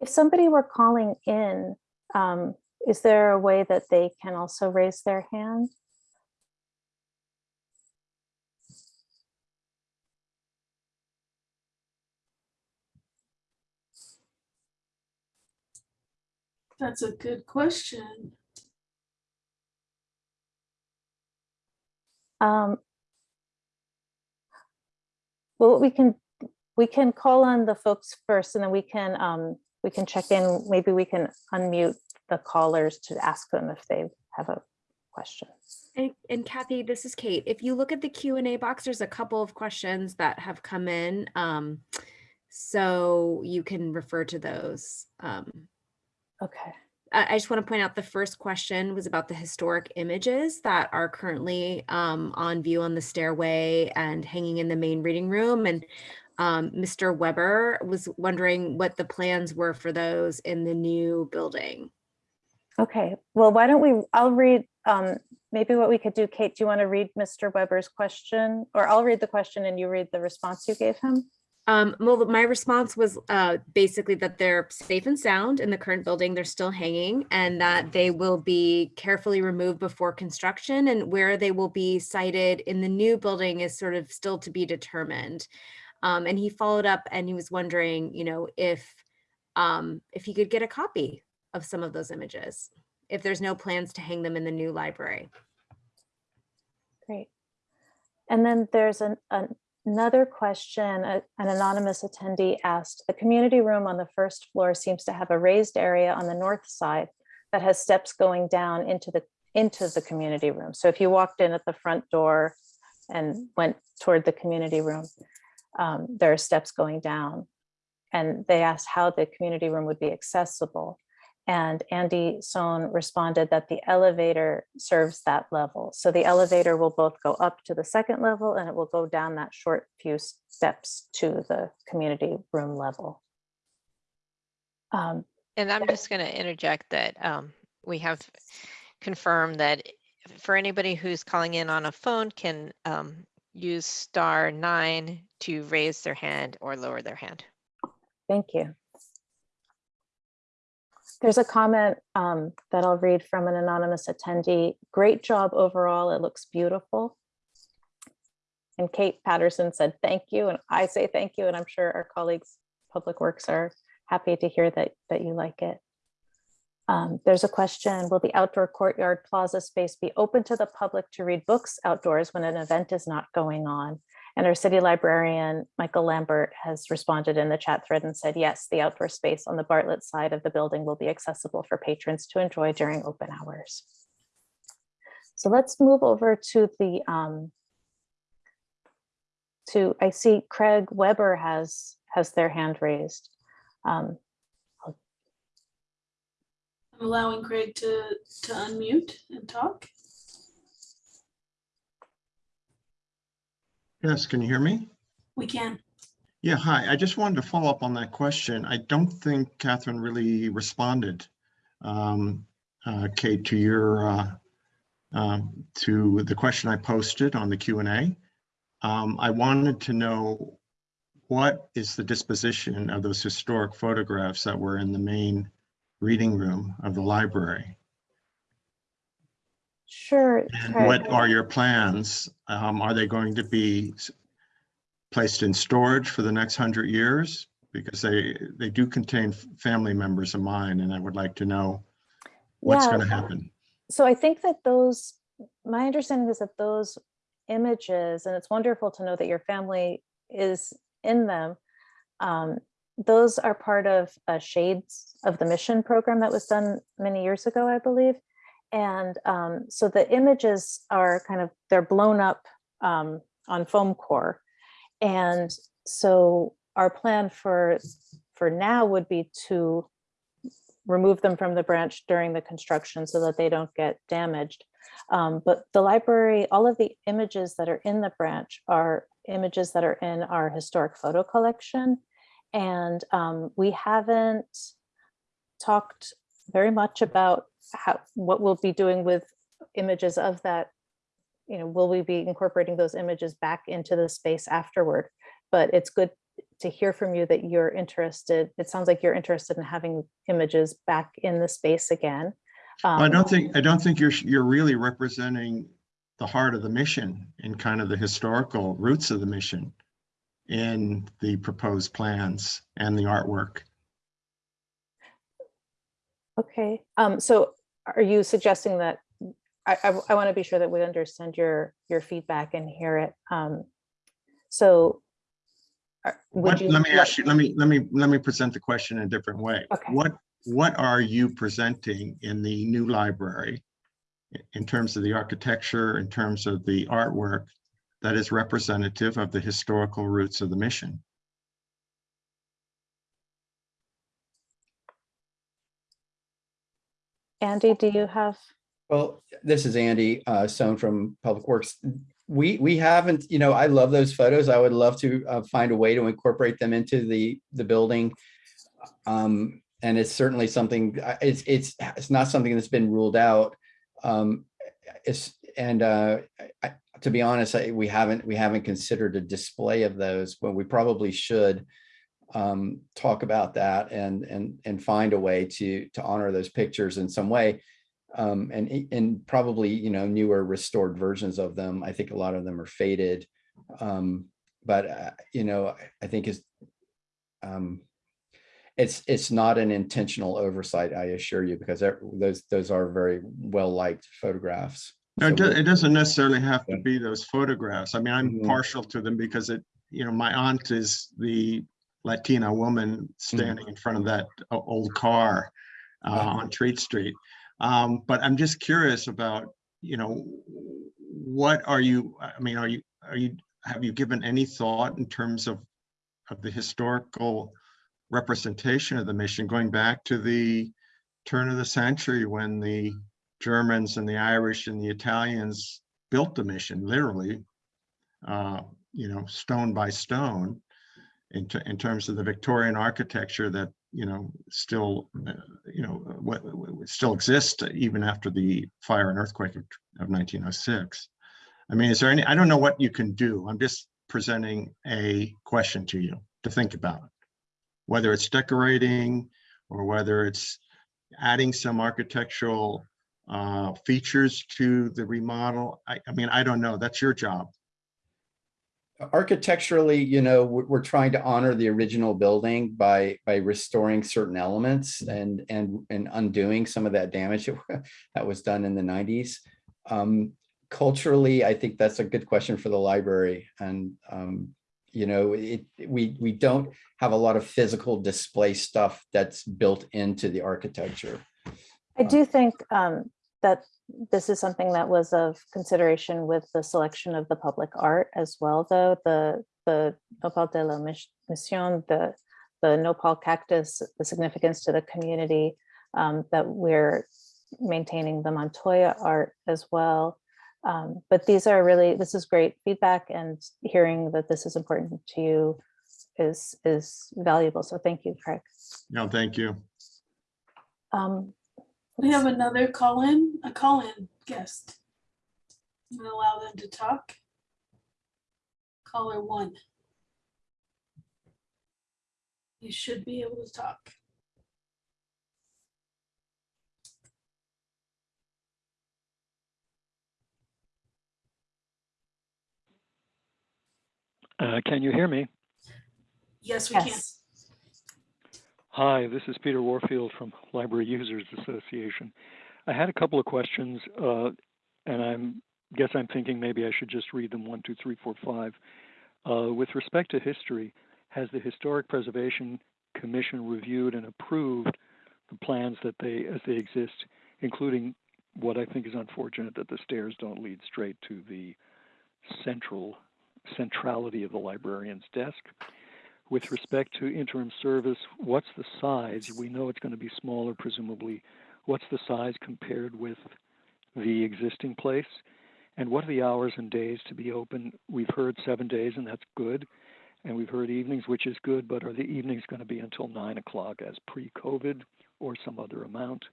If somebody were calling in, um, is there a way that they can also raise their hand? That's a good question. Um, well, we can we can call on the folks first, and then we can um, we can check in. Maybe we can unmute the callers to ask them if they have a question. And, and Kathy, this is Kate. If you look at the Q and A box, there's a couple of questions that have come in. Um, so you can refer to those. Um, Okay. I just want to point out the first question was about the historic images that are currently um, on view on the stairway and hanging in the main reading room. And um, Mr. Weber was wondering what the plans were for those in the new building. Okay. Well, why don't we? I'll read. Um, maybe what we could do, Kate. Do you want to read Mr. Weber's question, or I'll read the question and you read the response you gave him? Um, well, my response was uh, basically that they're safe and sound in the current building. They're still hanging and that they will be carefully removed before construction and where they will be sited in the new building is sort of still to be determined. Um, and he followed up and he was wondering, you know, if um, if he could get a copy of some of those images, if there's no plans to hang them in the new library. Great. And then there's an, an- another question, a- an anonymous attendee asked, the community room on the first floor seems to have a raised area on the north side that has steps going down into the, into the community room. So if you walked in at the front door and went toward the community room, um, there are steps going down. And they asked how the community room would be accessible. And Andy Sohn responded that the elevator serves that level. So the elevator will both go up to the second level and it will go down that short few steps to the community room level. Um, And I'm just going to interject that um, we have confirmed that for anybody who's calling in on a phone can um, use star nine to raise their hand or lower their hand. Thank you. There's a comment um, that I'll read from an anonymous attendee. Great job overall. It looks beautiful. And Kate Patterson said, thank you. And I say thank you. And I'm sure our colleagues, Public Works are happy to hear that, that you like it. Um, there's a question, will the outdoor courtyard plaza space be open to the public to read books outdoors when an event is not going on? And our city librarian, Michael Lambert, has responded in the chat thread and said, yes, the outdoor space on the Bartlett side of the building will be accessible for patrons to enjoy during open hours. So let's move over to the, um, to, I see Craig Weber has, has their hand raised. Um, I'm allowing Craig to, to unmute and talk. Yes, can you hear me? We can. Yeah, hi. I just wanted to follow up on that question. I don't think Catherine really responded, um, uh, Kate, to your, uh, um, to the question I posted on the Q and A. Um, I wanted to know what is the disposition of those historic photographs that were in the main reading room of the library? Sure. And what are your plans? Um, are they going to be placed in storage for the next hundred years? Because they, they do contain family members of mine and I would like to know what's Yeah, going to happen. So I think that those, my understanding is that those images, and it's wonderful to know that your family is in them. um, Those are part of a Shades of the Mission program that was done many years ago, I believe. And um, so the images are kind of, they're blown up um, on foam core. And so our plan for, for now would be to remove them from the branch during the construction so that they don't get damaged. Um, but the library, all of the images that are in the branch are images that are in our historic photo collection. And um, we haven't talked very much about how, what we'll be doing with images of that. You know, will we be incorporating those images back into the space afterward? But it's good to hear from you that you're interested. It sounds like you're interested in having images back in the space again. I Um, don't think, I don't think you're, you're really representing the heart of the mission and kind of the historical roots of the mission in the proposed plans and the artwork. Okay, um, so are you suggesting that, I, I, want to be sure that we understand your, your feedback and hear it. Um, so. What, you let me ask you, let me, let me, let me present the question in a different way. Okay. What, what are you presenting in the new library? In terms of the architecture, in terms of the artwork that is representative of the historical roots of the mission? Andy, do you have, Well, this is Andy uh, Sohn from Public Works. We, we haven't, you know, I love those photos. I would love to uh, find a way to incorporate them into the, the building. Um, And it's certainly something, uh, it's, it's, it's not something that's been ruled out. Um, It's, and uh, I- to be honest, I, we haven't, we haven't considered a display of those, but we probably should um, talk about that and, and, and find a way to, to honor those pictures in some way. Um, and, and probably, you know, newer restored versions of them. I think a lot of them are faded. Um, but, uh, you know, I- I think is, um, it's, it's not an intentional oversight, I assure you, because those, those are very well-liked photographs. No, So it, do- it doesn't necessarily have to be those photographs. I mean, I'm Mhm. partial to them because it, you know, my aunt is the Latina woman standing in front of that old car uh, on Treat Street. Um, but I'm just curious about, you know, what are you, I mean, are you, are you, have you given any thought in terms of, of the historical representation of the mission going back to the turn of the century when the Germans and the Irish and the Italians built the mission, literally, uh, you know, stone by stone, in, in terms of the Victorian architecture that, you know, still, uh, you know, what, what still exists even after the fire and earthquake of, of 1906. I mean, is there any, I don't know what you can do. I'm just presenting a question to you to think about. Whether it's decorating or whether it's adding some architectural uh, features to the remodel. I, I mean, I don't know. That's your job. Architecturally, you know, we're, we're trying to honor the original building by, by restoring certain elements and, and, and undoing some of that damage that (laughs) that was done in the nineties. Um, culturally, I think that's a good question for the library and, um, you know, it, we, we don't have a lot of physical display stuff that's built into the architecture. I do think um, that this is something that was of consideration with the selection of the public art as well, though, the, the Nopal de la Mis- Mission, the, the Nopal cactus, the significance to the community, um, that we're maintaining the Montoya art as well. Um, But these are really, this is great feedback and hearing that this is important to you is, is valuable. So thank you, Craig. No, thank you. Um, We have another call-in, a call-in guest. I'm gonna allow them to talk. Caller one. You should be able to talk. Uh, Can you hear me? Yes, we can. Yes. Hi, this is Peter Warfield from Library Users Association. I had a couple of questions, uh, and I'm guess I'm thinking maybe I should just read them one, two, three, four, five. Uh, with respect to history, has the Historic Preservation Commission reviewed and approved the plans that they, as they exist, including what I think is unfortunate that the stairs don't lead straight to the central centrality of the librarian's desk? With respect to interim service, what's the size? We know it's going to be smaller, presumably. What's the size compared with the existing place? And what are the hours and days to be open? We've heard seven days, and that's good. And we've heard evenings, which is good, but are the evenings going to be until nine o'clock as pre COVID or some other amount?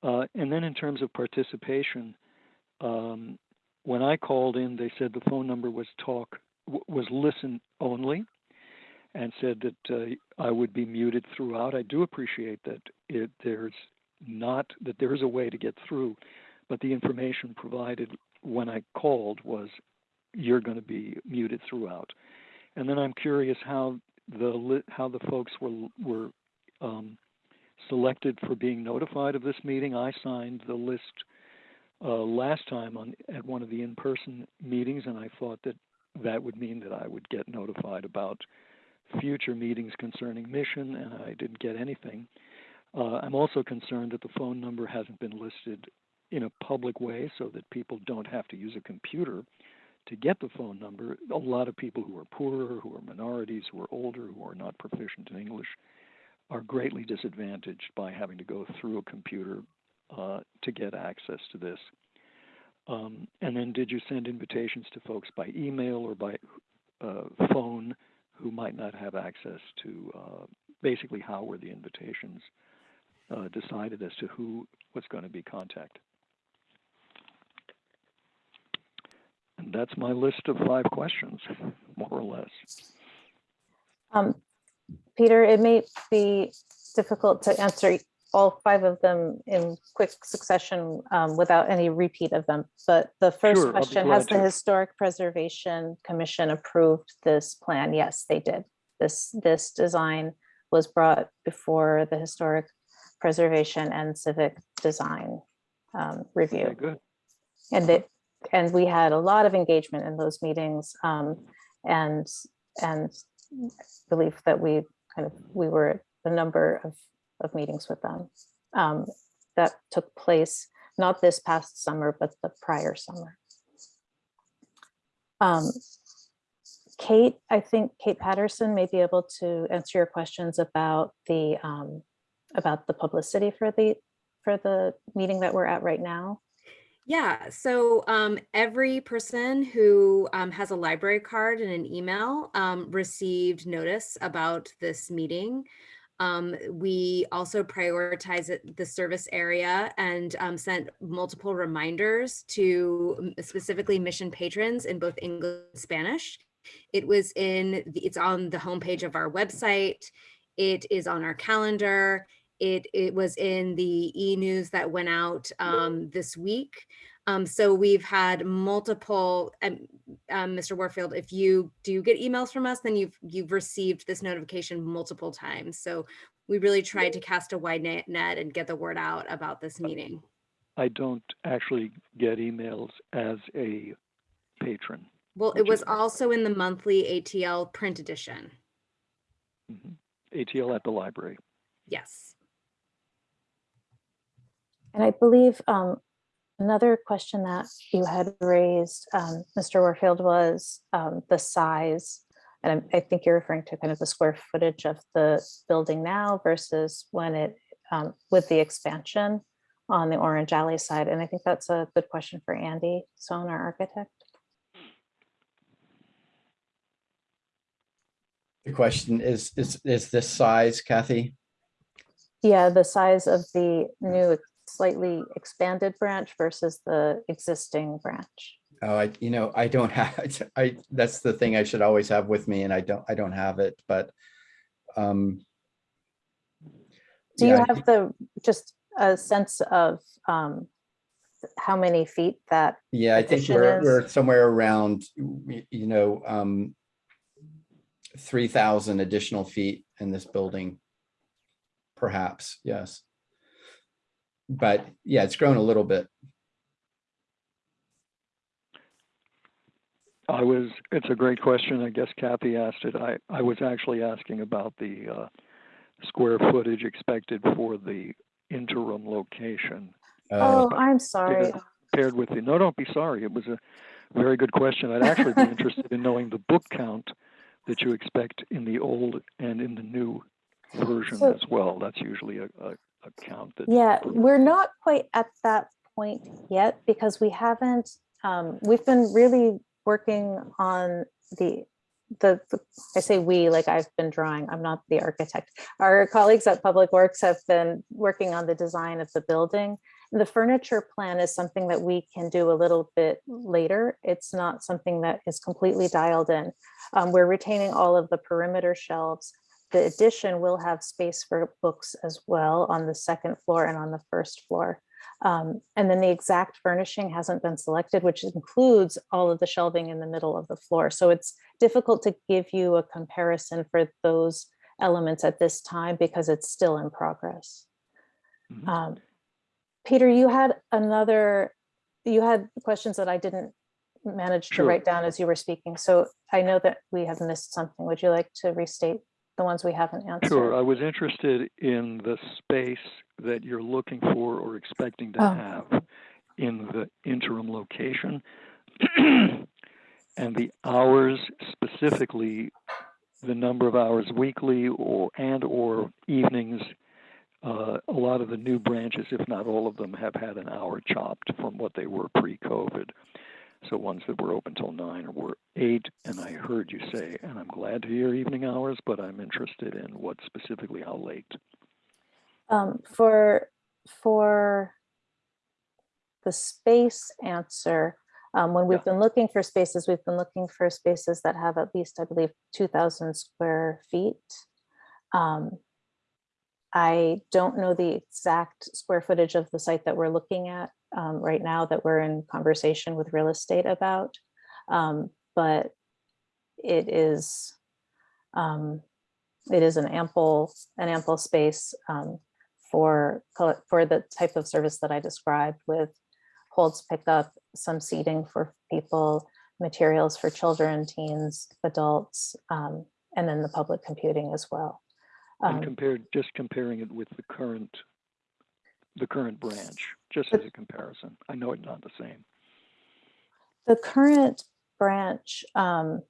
Uh, and then in terms of participation, um, when I called in, they said the phone number was talk, was listen only and said that uh, I would be muted throughout. I do appreciate that it, there's not that there is a way to get through, but the information provided when I called was you're going to be muted throughout. And then I'm curious how the how the folks were were um, selected for being notified of this meeting. I signed the list uh, last time on at one of the in-person meetings, and I thought that that would mean that I would get notified about future meetings concerning mission, and I didn't get anything. Uh, I'm also concerned that the phone number hasn't been listed in a public way so that people don't have to use a computer to get the phone number. A lot of people who are poorer, who are minorities, who are older, who are not proficient in English are greatly disadvantaged by having to go through a computer uh, to get access to this. Um, and then, did you send invitations to folks by email or by uh, phone who might not have access to? Uh, basically, how were the invitations uh, decided as to who was going to be contacted? And that's my list of five questions, (laughs) more or less. Um, Peter, it may be difficult to answer all five of them in quick succession um, without any repeat of them. But the first Sure, question, has the to. Historic Preservation Commission approved this plan? Yes, they did. This, this design was brought before the Historic Preservation and Civic Design um, Review. Okay, good. And it, and we had a lot of engagement in those meetings. um, And, and believe that we kind of, we were a number of, of meetings with them. um, That took place, not this past summer, but the prior summer. Um, Kate, I think Kate Patterson may be able to answer your questions about the, um, about the publicity for the, for the meeting that we're at right now. Yeah, so um, every person who um, has a library card and an email um, received notice about this meeting. Um, we also prioritize the service area and um, sent multiple reminders to specifically mission patrons in both English and Spanish. It was in, the, it's on the homepage of our website. It is on our calendar. It, it was in the e-news that went out um, this week. Um, so we've had multiple, um, um, Mr. Warfield, if you do get emails from us, then you've, you've received this notification multiple times. So we really tried to cast a wide net, net and get the word out about this meeting. I don't actually get emails as a patron. Well, it was also in the monthly ATL print edition. Mhm. ATL at the library. Yes. And I believe um, another question that you had raised, um, Mr. Warfield, was um, the size. And I'm- I think you're referring to kind of the square footage of the building now versus when it, um, with the expansion on the Orange Alley side. And I think that's a good question for Andy Sohn, our architect. The question is, is, is this size, Kathy? Yeah, the size of the new slightly expanded branch versus the existing branch. Oh, I, you know, I don't (laughs) have, I, that's the thing I should always have with me and I don't, I don't have it, but. um Do you yeah, have the, just a sense of um, how many feet that, Yeah, I think we're, is- we're somewhere around, you know, um, three thousand additional feet in this building. Perhaps, yes. But yeah, it's grown a little bit. I was, it's a great question. I guess Kathy asked it. I, I was actually asking about the uh, square footage expected for the interim location oh, Uh, I'm sorry. paired with the, no, don't be sorry. It was a very good question. I'd actually be (laughs) interested in knowing the book count that you expect in the old and in the new version So- as well. That's usually a, a, a count that. Yeah, we're not quite at that point yet because we haven't, um, we've been really working on the, the, the- I say we, like I've been drawing, I'm not the architect. Our colleagues at Public Works have been working on the design of the building. The furniture plan is something that we can do a little bit later. It's not something that is completely dialed in. Um, we're retaining all of the perimeter shelves. The addition will have space for books as well on the second floor and on the first floor. Um, and then the exact furnishing hasn't been selected, which includes all of the shelving in the middle of the floor. So it's difficult to give you a comparison for those elements at this time because it's still in progress. Mhm. Um, Peter, you had another, you had questions that I didn't manage to Sure. write down as you were speaking. So I know that we have missed something. Would you like to restate the ones we haven't answered? Sure, I was interested in the space that you're looking for or expecting to Oh. have in the interim location. (clears throat) And the hours, specifically the number of hours weekly or, and or evenings. Uh, a lot of the new branches, if not all of them, have had an hour chopped from what they were pre-COVID. So ones that were open till nine or were eight, and I heard you say, and I'm glad to hear evening hours, but I'm interested in what specifically how late. Um, for, for the space answer, Um, when we've been looking for spaces, we've been looking for spaces that have at least, I believe, two thousand square feet. Um, I don't know the exact square footage of the site that we're looking at um, right now that we're in conversation with real estate about. Um, but it is, um, it is an ample, an ample space um, for, for the type of service that I described with holds pickup, some seating for people, materials for children, teens, adults, um, and then the public computing as well. And Um, compared, just comparing it with the current, the current branch, just as a comparison. I know it's not the same. The current branch, um,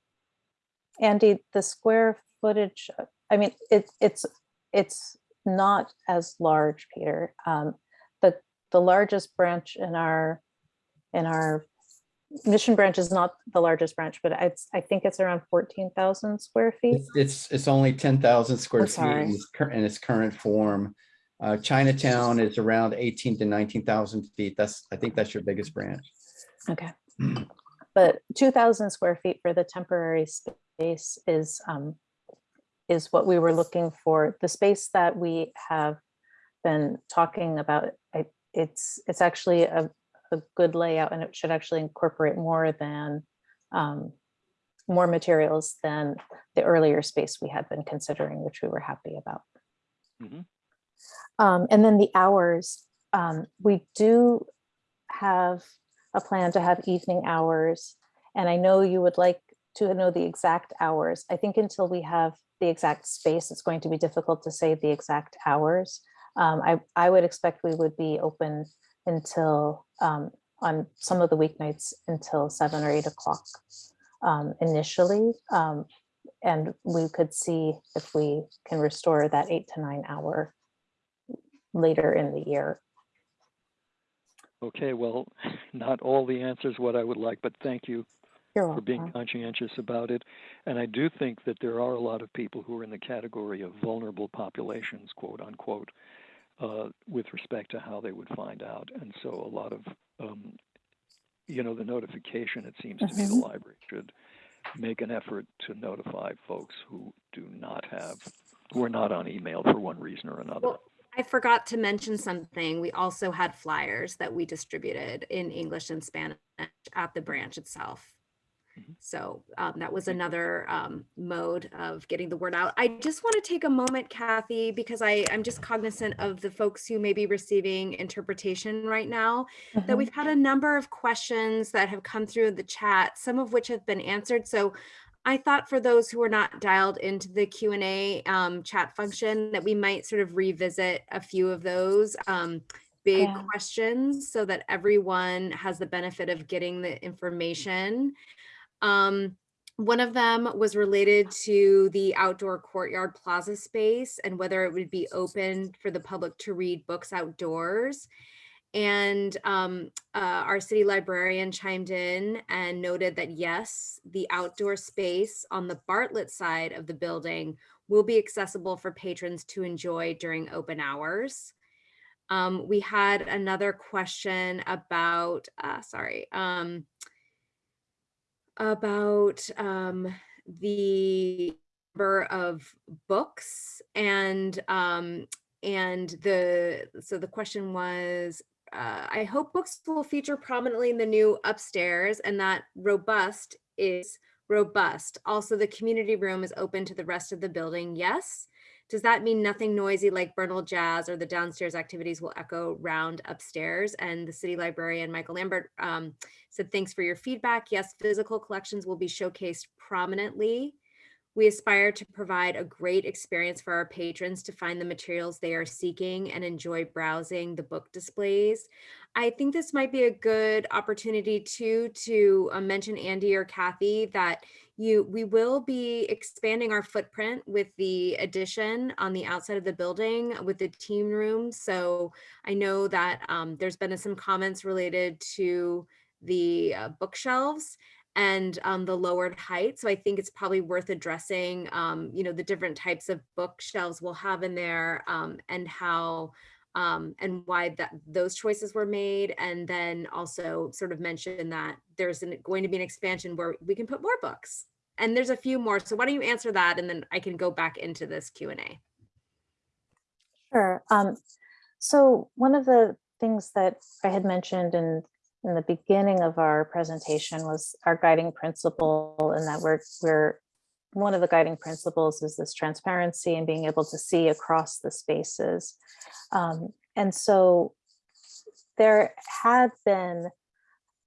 Andy, the square footage, I mean, it, it's, it's not as large, Peter. Um, the, the largest branch in our, in our mission branch is not the largest branch, but it's, I think it's around fourteen thousand square feet. It's, it's, it's only ten thousand square feet in its in its current form. Uh, Chinatown is around eighteen to nineteen thousand feet. That's, I think that's your biggest branch. Okay. But two thousand square feet for the temporary space is, um, is what we were looking for. The space that we have been talking about, I, it's, it's actually a, a good layout and it should actually incorporate more than, um, more materials than the earlier space we had been considering, which we were happy about. Mhm. Um, and then the hours, um, we do have a plan to have evening hours. And I know you would like to know the exact hours. I think until we have the exact space, it's going to be difficult to say the exact hours. Um, I, I would expect we would be open until, um, on some of the weeknights until seven or eight o'clock um, initially. Um, and we could see if we can restore that eight to nine hour later in the year. Okay, well, (laughs) not all the answers what I would like, but thank you You're for being welcome. conscientious about it. And I do think that there are a lot of people who are in the category of vulnerable populations, quote unquote, uh, with respect to how they would find out. And so a lot of, um, you know, the notification, it seems to me the Mhm. library should make an effort to notify folks who do not have, who are not on email for one reason or another. Well, I forgot to mention something. We also had flyers that we distributed in English and Spanish at the branch itself. Mhm. So um, that was another um, mode of getting the word out. I just want to take a moment, Kathy, because I, I'm just cognizant of the folks who may be receiving interpretation right now that Mhm. we've had a number of questions that have come through the chat, some of which have been answered. So I thought for those who are not dialed into the Q and A um, chat function that we might sort of revisit a few of those um, big Yeah. questions so that everyone has the benefit of getting the information. Um, one of them was related to the outdoor courtyard plaza space and whether it would be open for the public to read books outdoors. And um, uh, our city librarian chimed in and noted that yes, the outdoor space on the Bartlett side of the building will be accessible for patrons to enjoy during open hours. Um, we had another question about, uh, sorry, um, about um, the number of books and um, and the so the question was uh, I hope books will feature prominently in the new upstairs and that robust is robust. Also, the community room is open to the rest of the building. Yes. Does that mean nothing noisy like Bernal Jazz or the downstairs activities will echo round upstairs? And the city librarian, Michael Lambert, um, said, thanks for your feedback. Yes, physical collections will be showcased prominently. We aspire to provide a great experience for our patrons to find the materials they are seeking and enjoy browsing the book displays. I think this might be a good opportunity too to uh, mention Andy or Kathy that you we will be expanding our footprint with the addition on the outside of the building with the team room. So I know that um, there's been some comments related to the uh, bookshelves and um, the lowered height. So I think it's probably worth addressing, um, you know, the different types of bookshelves we'll have in there um, and how um, and why that those choices were made. And then also sort of mention that there's an, going to be an expansion where we can put more books. And there's a few more. So why don't you answer that and then I can go back into this Q and A. Sure. Um, so one of the things that I had mentioned in in the beginning of our presentation was our guiding principle and that we're we're one of the guiding principles is this transparency and being able to see across the spaces. Um, and so there had been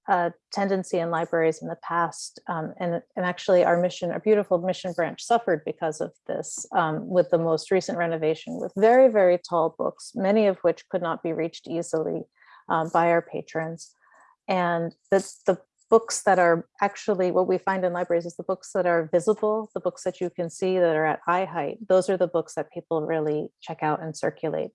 a tendency in libraries in the past, um, and, and actually our mission, our beautiful mission branch suffered because of this um, with the most recent renovation with very, very tall books, many of which could not be reached easily um, by our patrons. And the, the books that are actually what we find in libraries is the books that are visible, the books that you can see that are at eye height. Those are the books that people really check out and circulate.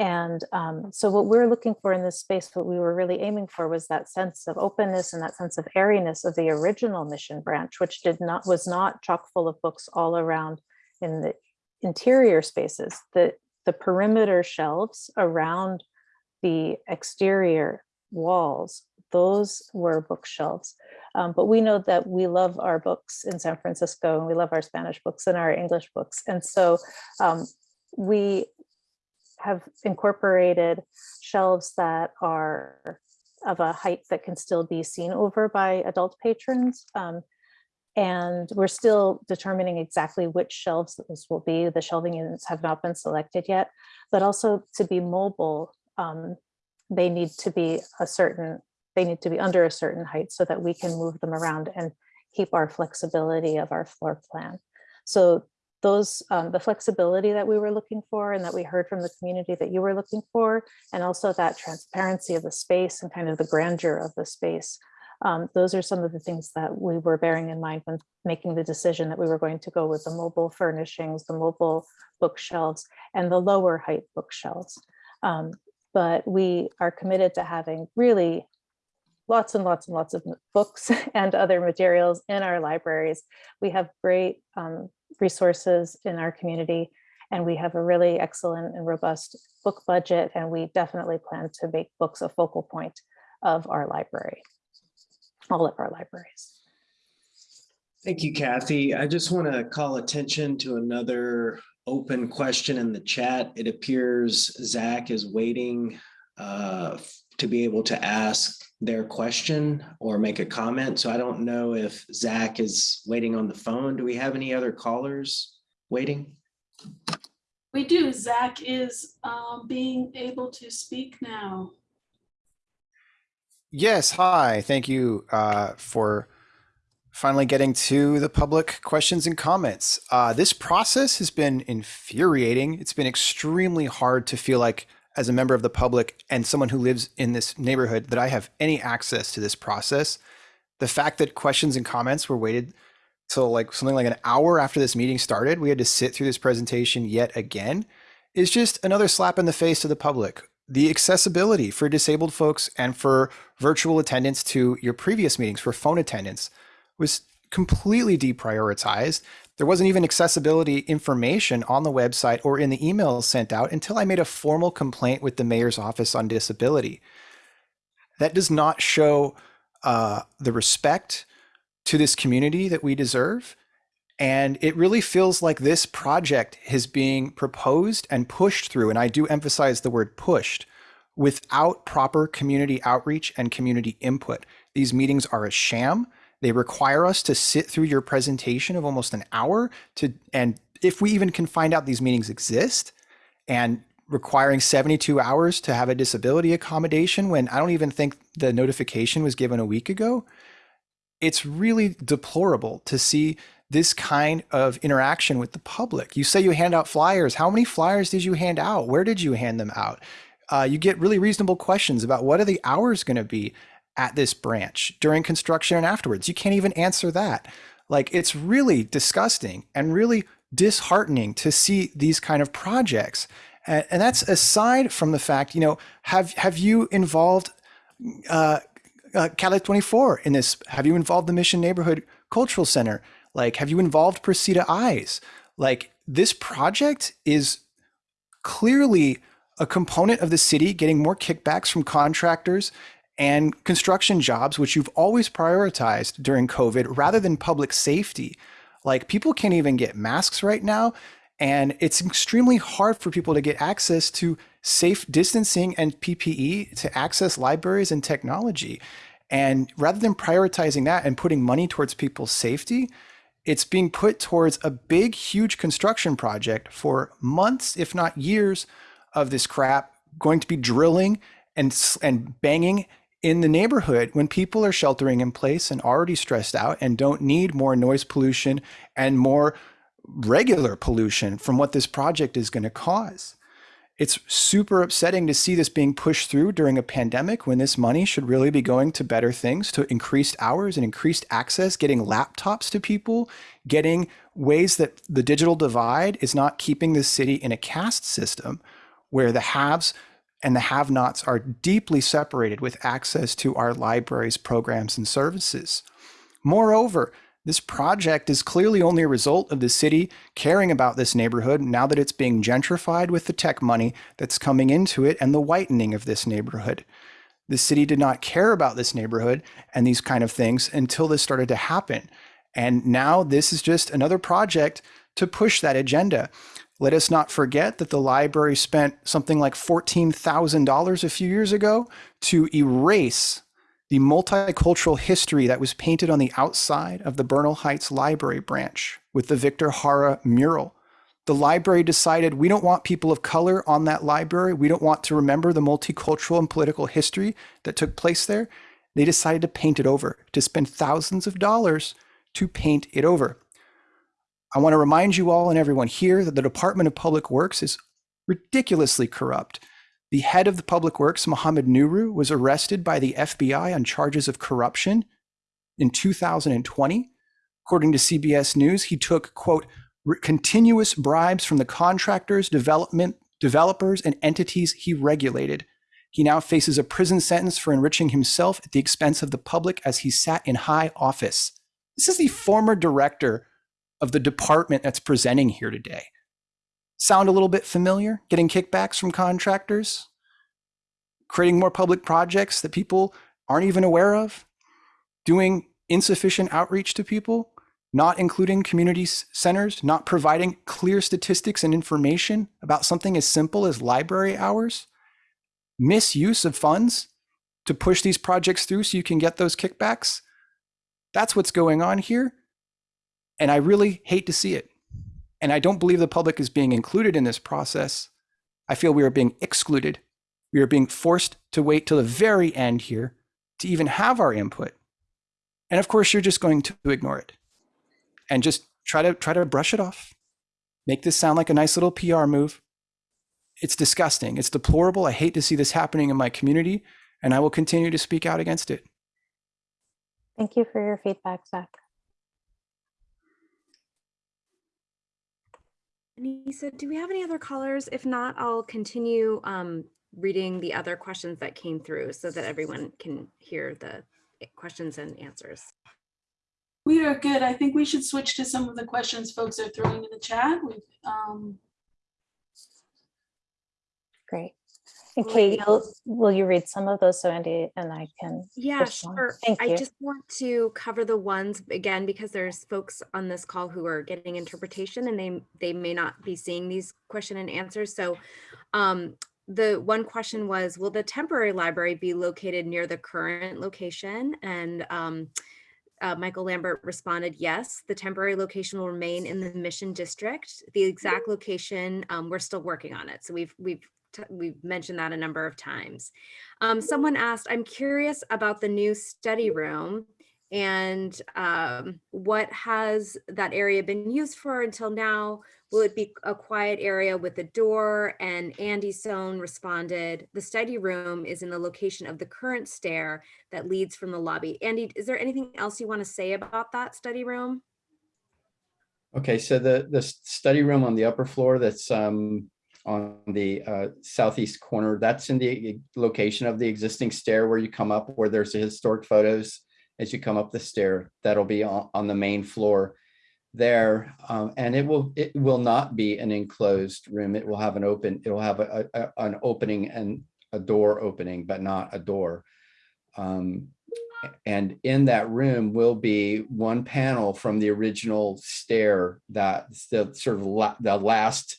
And um, so what we're looking for in this space, what we were really aiming for was that sense of openness and that sense of airiness of the original mission branch, which did not was not chock full of books all around in the interior spaces. The, the perimeter shelves around the exterior walls, those were bookshelves. Um, but we know that we love our books in San Francisco and we love our Spanish books and our English books. And so um, we have incorporated shelves that are of a height that can still be seen over by adult patrons. Um, and we're still determining exactly which shelves this will be. The shelving units have not been selected yet, but also to be mobile, um, they need to be a certain, they need to be under a certain height so that we can move them around and keep our flexibility of our floor plan. So those um, the flexibility that we were looking for and that we heard from the community that you were looking for, and also that transparency of the space and kind of the grandeur of the space. Um, those are some of the things that we were bearing in mind when making the decision that we were going to go with the mobile furnishings, the mobile bookshelves, and the lower height bookshelves. Um, but we are committed to having really lots and lots and lots of books (laughs) and other materials in our libraries. We have great um, resources in our community and we have a really excellent and robust book budget and we definitely plan to make books a focal point of our library, all of our libraries. Thank you, Kathy. I just want to call attention to another open question in the chat. It appears Zach is waiting uh, to be able to ask their question or make a comment. So I don't know if Zach is waiting on the phone. Do we have any other callers waiting? We do. Zach is um, being able to speak now. Yes, hi. Thank you uh, for finally getting to the public questions and comments. Uh, this process has been infuriating. It's been extremely hard to feel like as a member of the public and someone who lives in this neighborhood that I have any access to this process. The fact that questions and comments were waited till like something like an hour after this meeting started, we had to sit through this presentation yet again, is just another slap in the face to the public. The accessibility for disabled folks and for virtual attendance to your previous meetings for phone attendance was completely deprioritized. There wasn't even accessibility information on the website or in the emails sent out until I made a formal complaint with the mayor's office on disability. That does not show uh, the respect to this community that we deserve. And it really feels like this project is being proposed and pushed through, and I do emphasize the word pushed, without proper community outreach and community input. These meetings are a sham. They require us to sit through your presentation of almost an hour to, and if we even can find out these meetings exist and requiring 72 hours to have a disability accommodation when I don't even think the notification was given a week ago, it's really deplorable to see this kind of interaction with the public. You say you hand out flyers. How many flyers did you hand out? Where did you hand them out? Uh, you get really reasonable questions about what are the hours going to be at this branch during construction and afterwards. You can't even answer that. Like it's really disgusting and really disheartening to see these kind of projects. And, and that's aside from the fact, you know, have have you involved uh, uh, Calle 24 in this? Have you involved the Mission Neighborhood Cultural Center? Like, have you involved Precita Eyes? Like, this project is clearly a component of the city getting more kickbacks from contractors and construction jobs, which you've always prioritized during COVID, rather than public safety. Like people can't even get masks right now. And it's extremely hard for people to get access to safe distancing and PPE to access libraries and technology. And rather than prioritizing that and putting money towards people's safety, it's being put towards a big, huge construction project for months, if not years, of this crap going to be drilling and, and banging in the neighborhood when people are sheltering in place and already stressed out and don't need more noise pollution and more regular pollution from what this project is going to cause. It's super upsetting to see this being pushed through during a pandemic when this money should really be going to better things, to increased hours and increased access, getting laptops to people, getting ways that the digital divide is not keeping the city in a caste system where the haves and the have nots are deeply separated with access to our libraries, programs, and services. Moreover, this project is clearly only a result of the city caring about this neighborhood now that it's being gentrified with the tech money that's coming into it and the whitening of this neighborhood. The city did not care about this neighborhood and these kind of things until this started to happen. And now this is just another project to push that agenda. Let us not forget that the library spent something like $14,000 a few years ago to erase the multicultural history that was painted on the outside of the Bernal Heights Library branch with the Victor Jara mural. The library decided we don't want people of color on that library. We don't want to remember the multicultural and political history that took place there. They decided to paint it over, to spend thousands of dollars to paint it over. I want to remind you all and everyone here that the Department of Public Works is ridiculously corrupt. The head of the Public Works, Mohammed Nuru, was arrested by the FBI on charges of corruption in 2020. According to CBS News, he took, quote, continuous bribes from the contractors, development, developers, and entities he regulated. He now faces a prison sentence for enriching himself at the expense of the public as he sat in high office. This is the former director of the department that's presenting here today. Sound a little bit familiar? Getting kickbacks from contractors? Creating more public projects that people aren't even aware of? Doing insufficient outreach to people? Not including community centers? Not providing clear statistics and information about something as simple as library hours? Misuse of funds to push these projects through so you can get those kickbacks? That's what's going on here. And I really hate to see it. And I don't believe the public is being included in this process. I feel we are being excluded. We are being forced to wait till the very end here to even have our input. And of course, you're just going to ignore it and just try to try to brush it off. Make this sound like a nice little PR move. It's disgusting. It's deplorable. I hate to see this happening in my community, and I will continue to speak out against it. Thank you for your feedback, Zach. Anissa, do we have any other callers? If not, I'll continue um, reading the other questions that came through so that everyone can hear the questions and answers. We are good. I think we should switch to some of the questions folks are throwing in the chat. We've, um, Great. You'll, will you read some of those so Andy and I can? Yeah, respond? sure. Thank I you. just want to cover the ones again because there's folks on this call who are getting interpretation and they they may not be seeing these question and answers. So um, the one question was, will the temporary library be located near the current location? And um, uh, Michael Lambert responded, yes, the temporary location will remain in the mission district. The exact location, um, we're still working on it. So we've we've we've mentioned that a number of times. Um, someone asked, I'm curious about the new study room and um, what has that area been used for until now? Will it be a quiet area with a door? And Andy Sohn responded, the study room is in the location of the current stair that leads from the lobby. Andy, is there anything else you want to say about that study room? Okay, so the, the study room on the upper floor that's um, on the uh, southeast corner, that's in the location of the existing stair where you come up, where there's the historic photos as you come up the stair. That'll be on, on the main floor. there. Um, and it will, it will not be an enclosed room. It will have an open, it will have a, a- an opening and a door opening, but not a door. Um, and in that room will be one panel from the original stair that's the sort of la- the last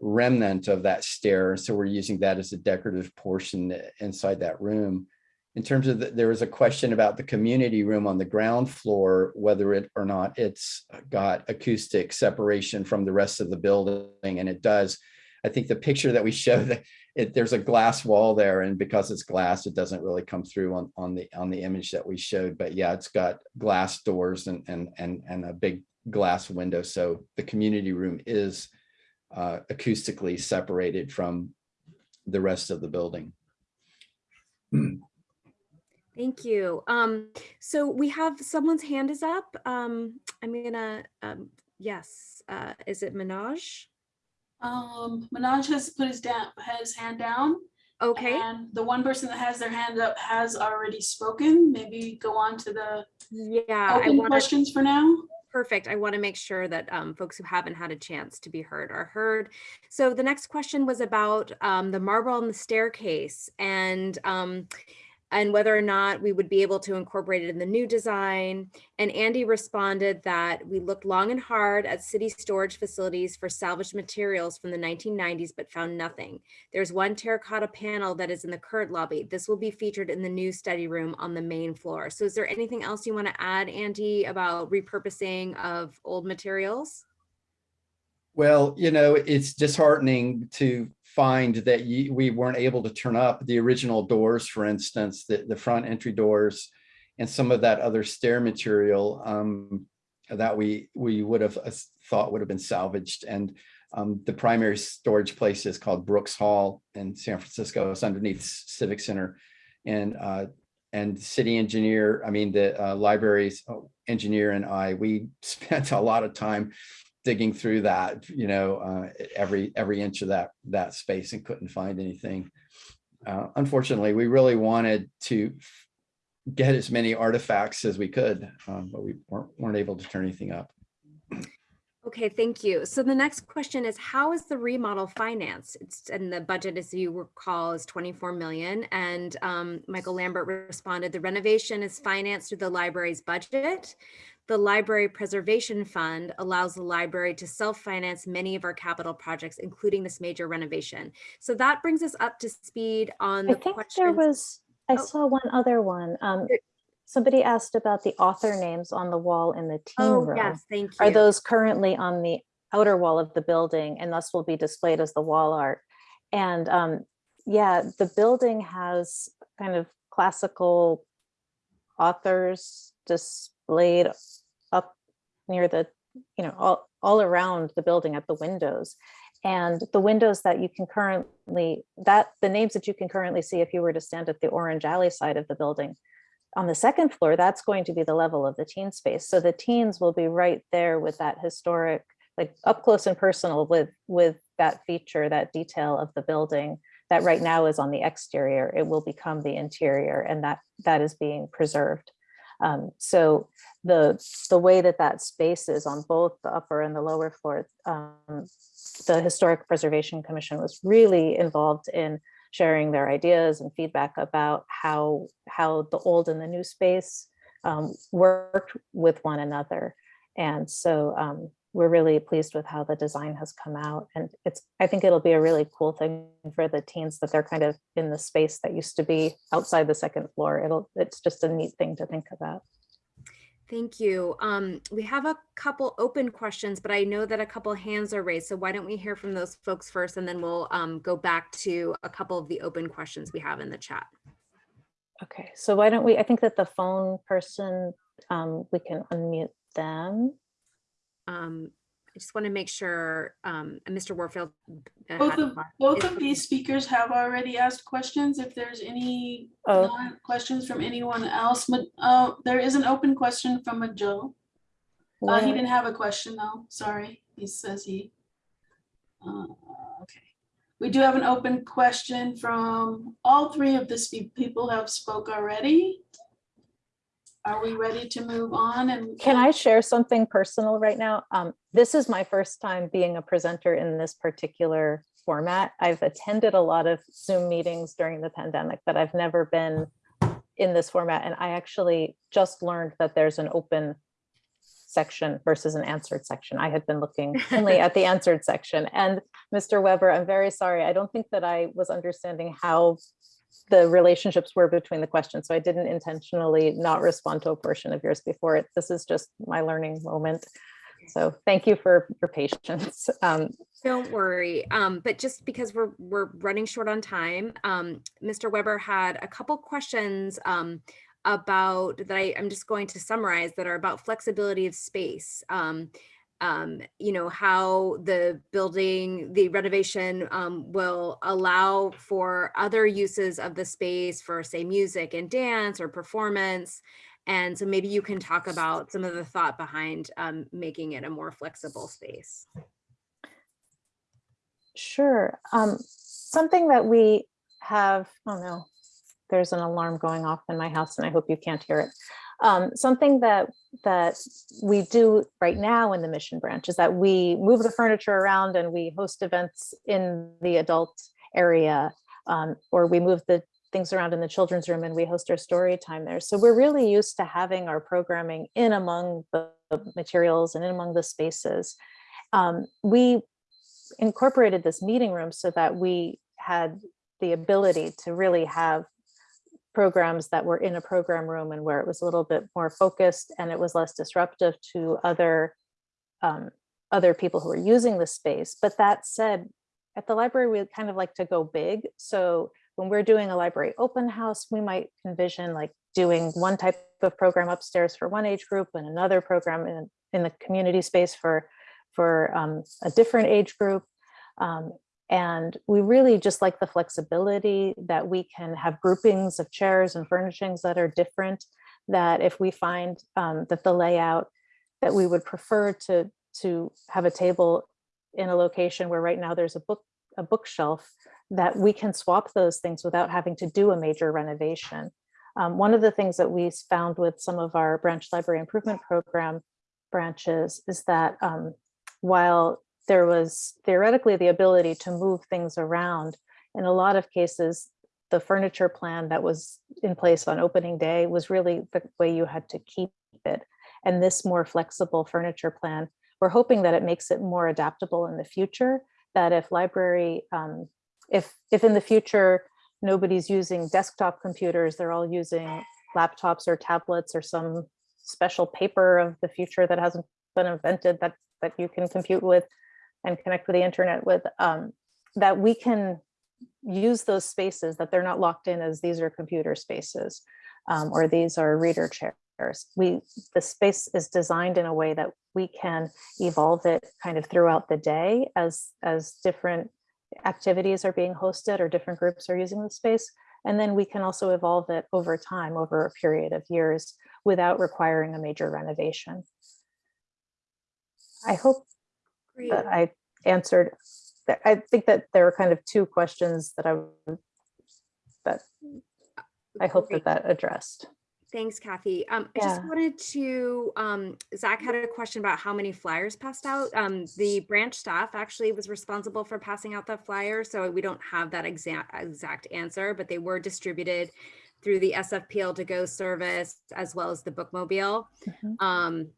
remnant of that stair. So we're using that as a decorative portion inside that room. In terms of, the- there was a question about the community room on the ground floor, whether it or not it's got acoustic separation from the rest of the building, and it does. I think the picture that we showed, (laughs) it, there's a glass wall there, and because it's glass, it doesn't really come through on, on the, on the image that we showed. But yeah, it's got glass doors and, and, and, and a big glass window. So the community room is uh, acoustically separated from the rest of the building. Thank you. Um, so we have someone's hand is up. Um, I'm gonna, um, yes, uh, is it Minaj? Um, Manoj has put his down, his hand down. Okay, And the one person that has their hand up has already spoken. Maybe go on to the yeah, I open want to, questions for now. Perfect. I want to make sure that um, folks who haven't had a chance to be heard are heard. So the next question was about um, the marble on the staircase and um, and whether or not we would be able to incorporate it in the new design. And Andy responded that we looked long and hard at city storage facilities for salvaged materials from the 1990s, but found nothing. There's one terracotta panel that is in the current lobby. This will be featured in the new study room on the main floor. So is there anything else you want to add, Andy, about repurposing of old materials? Well, you know, it's disheartening to find that you, we weren't able to turn up the original doors, for instance, the, the front entry doors and some of that other stair material um, that we we would have uh, thought would have been salvaged. And um, the primary storage place is called Brooks Hall in San Francisco. It's underneath Civic Center. And uh, and city engineer, I mean, the uh, library's engineer and I, we (laughs) spent a lot of time digging through that, you know, uh, every every inch of that that space and couldn't find anything. Uh, unfortunately, we really wanted to get as many artifacts as we could, um, but we weren't, weren't able to turn anything up. Okay, thank you. So the next question is, how is the remodel financed? It's, and the budget, as you recall, is 24 million. And um, Michael Lambert responded, the renovation is financed through the library's budget. The Library Preservation Fund allows the library to self-finance many of our capital projects, including this major renovation. So that brings us up to speed on the I think there was, I Oh. saw one other one. Um, somebody asked about the author names on the wall in the teen Oh, room. yes, thank you. Are those currently on the outer wall of the building and thus will be displayed as the wall art? And um, yeah, the building has kind of classical authors displayed up near the, you know, all, all around the building at the windows. And the windows that you can currently, that the names that you can currently see if you were to stand at the Orange Alley side of the building, on the second floor, that's going to be the level of the teen space. So the teens will be right there with that historic, like up close and personal with, with that feature, that detail of the building that right now is on the exterior. It will become the interior and that, that is being preserved. Um, so the, the way that that space is on both the upper and the lower floor, um, the Historic Preservation Commission was really involved in sharing their ideas and feedback about how, how the old and the new space um, worked with one another. And so um, we're really pleased with how the design has come out. And it's, I think it'll be a really cool thing for the teens that they're kind of in the space that used to be outside the second floor. It'll, it's just a neat thing to think about. Thank you. Um, we have a couple open questions, but I know that a couple hands are raised. So why don't we hear from those folks first and then we'll um, go back to a couple of the open questions we have in the chat. Okay, so why don't we, I think that the phone person, um, we can unmute them. Um, I just want to make sure, um, Mr. Warfield. uh, Both of, both of these speakers have already asked questions. If there's any Oh. questions from anyone else, but, uh, there is an open question from a Joe. Uh, he didn't have a question though, sorry. He says he. uh, Okay. We do have an open question from all three of the people have spoke already. Are we ready to move on and? Can I share something personal right now? Um, this is my first time being a presenter in this particular format. I've attended a lot of Zoom meetings during the pandemic, but I've never been in this format. And I actually just learned that there's an open section versus an answered section. I had been looking (laughs) only at the answered section. And Mr. Weber, I'm very sorry. I don't think that I was understanding how the relationships were between the questions. So I didn't intentionally not respond to a portion of yours before it. This is just my learning moment. So thank you for your patience. (laughs) Um, Don't worry. Um, but just because we're we're running short on time, um, Mr. Weber had a couple questions um, about that I, I'm just going to summarize that are about flexibility of space. Um, um, you know, how the building, the renovation um, will allow for other uses of the space for say music and dance or performance. And so maybe you can talk about some of the thought behind um, making it a more flexible space. Sure. Um, something that we have, oh no, there's an alarm going off in my house and I hope you can't hear it. Um, something that that we do right now in the mission branch is that we move the furniture around and we host events in the adult area um, or we move the things around in the children's room and we host our story time there. So we're really used to having our programming in among the materials and in among the spaces. Um, we incorporated this meeting room so that we had the ability to really have programs that were in a program room and where it was a little bit more focused and it was less disruptive to other um, other people who are using the space. But that said, at the library, we kind of like to go big. So when we're doing a library open house, we might envision like doing one type of program upstairs for one age group and another program in, in the community space for, for um, a different age group. Um, and we really just like the flexibility that we can have groupings of chairs and furnishings that are different, that if we find um, that the layout that we would prefer to, to have a table in a location where right now there's a book, a bookshelf, that we can swap those things without having to do a major renovation. Um, one of the things that we found with some of our branch library improvement program branches is that um, while there was theoretically the ability to move things around, in a lot of cases, the furniture plan that was in place on opening day was really the way you had to keep it. And this more flexible furniture plan, we're hoping that it makes it more adaptable in the future, that if library, um, if, if in the future, nobody's using desktop computers, they're all using laptops or tablets or some special paper of the future that hasn't been invented that, that you can compute with and connect with the internet with, um, that we can use those spaces, that they're not locked in as these are computer spaces um, or these are reader chairs. We, the space is designed in a way that we can evolve it kind of throughout the day as, as different activities are being hosted or different groups are using the space. And then we can also evolve it over time, over a period of years, without requiring a major renovation. I hope Great. I answered. I think that there are kind of two questions that I that I hope Great. that that addressed. Thanks, Kathy. Um, I just wanted to, um, Zach had a question about how many flyers passed out. Um, the branch staff actually was responsible for passing out the flyer, so we don't have that exact exact answer, but they were distributed through the SFPL to go service as well as the bookmobile. Mhm. Um,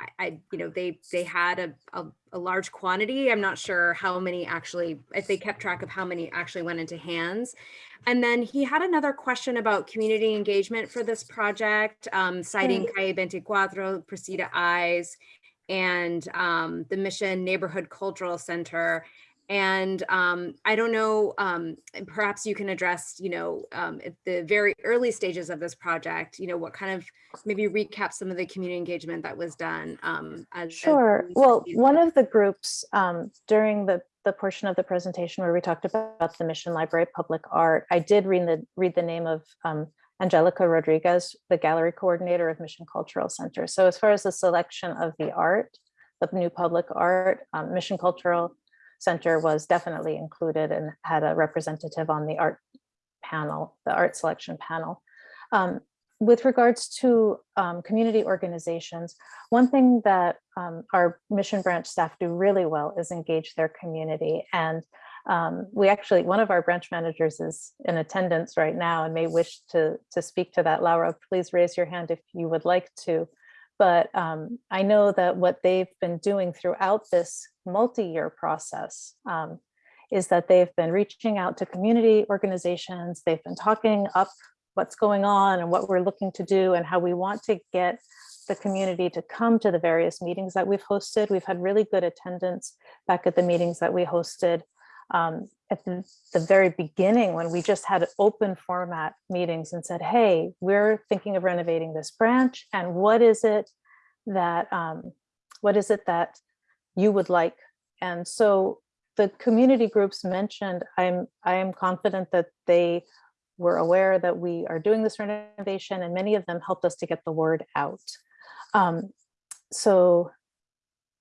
I, I, you know, they, they had a, a, a large quantity. I'm not sure how many actually, if they kept track of how many actually went into hands. And then he had another question about community engagement for this project, um, citing Calle 24, Precita Eyes, and um, the Mission Neighborhood Cultural Center. And um, I don't know, um, perhaps you can address, you know, um, at the very early stages of this project, you know, what kind of, maybe recap some of the community engagement that was done. um, as- as Sure. we Well, one of the groups um, during the, the portion of the presentation where we talked about the Mission Library Public Art, I did read the, read the name of um, Angelica Rodriguez, the gallery coordinator of Mission Cultural Center. So as far as the selection of the art, the new public art, um, Mission Cultural Center was definitely included and had a representative on the art panel, the art selection panel. Um, with regards to um, community organizations, one thing that um, our mission branch staff do really well is engage their community. And um, we actually, one of our branch managers is in attendance right now and may wish to, to speak to that. Laura, please raise your hand if you would like to. But um, I know that what they've been doing throughout this multi-year process um, is that they've been reaching out to community organizations. They've been talking up what's going on and what we're looking to do and how we want to get the community to come to the various meetings that we've hosted. We've had really good attendance back at the meetings that we hosted um, at the, the very beginning when we just had open format meetings and said, hey, we're thinking of renovating this branch and what is it that, um, what is it that you would like? And so the community groups mentioned, I'm, I am confident that they were aware that we are doing this renovation and many of them helped us to get the word out. Um, so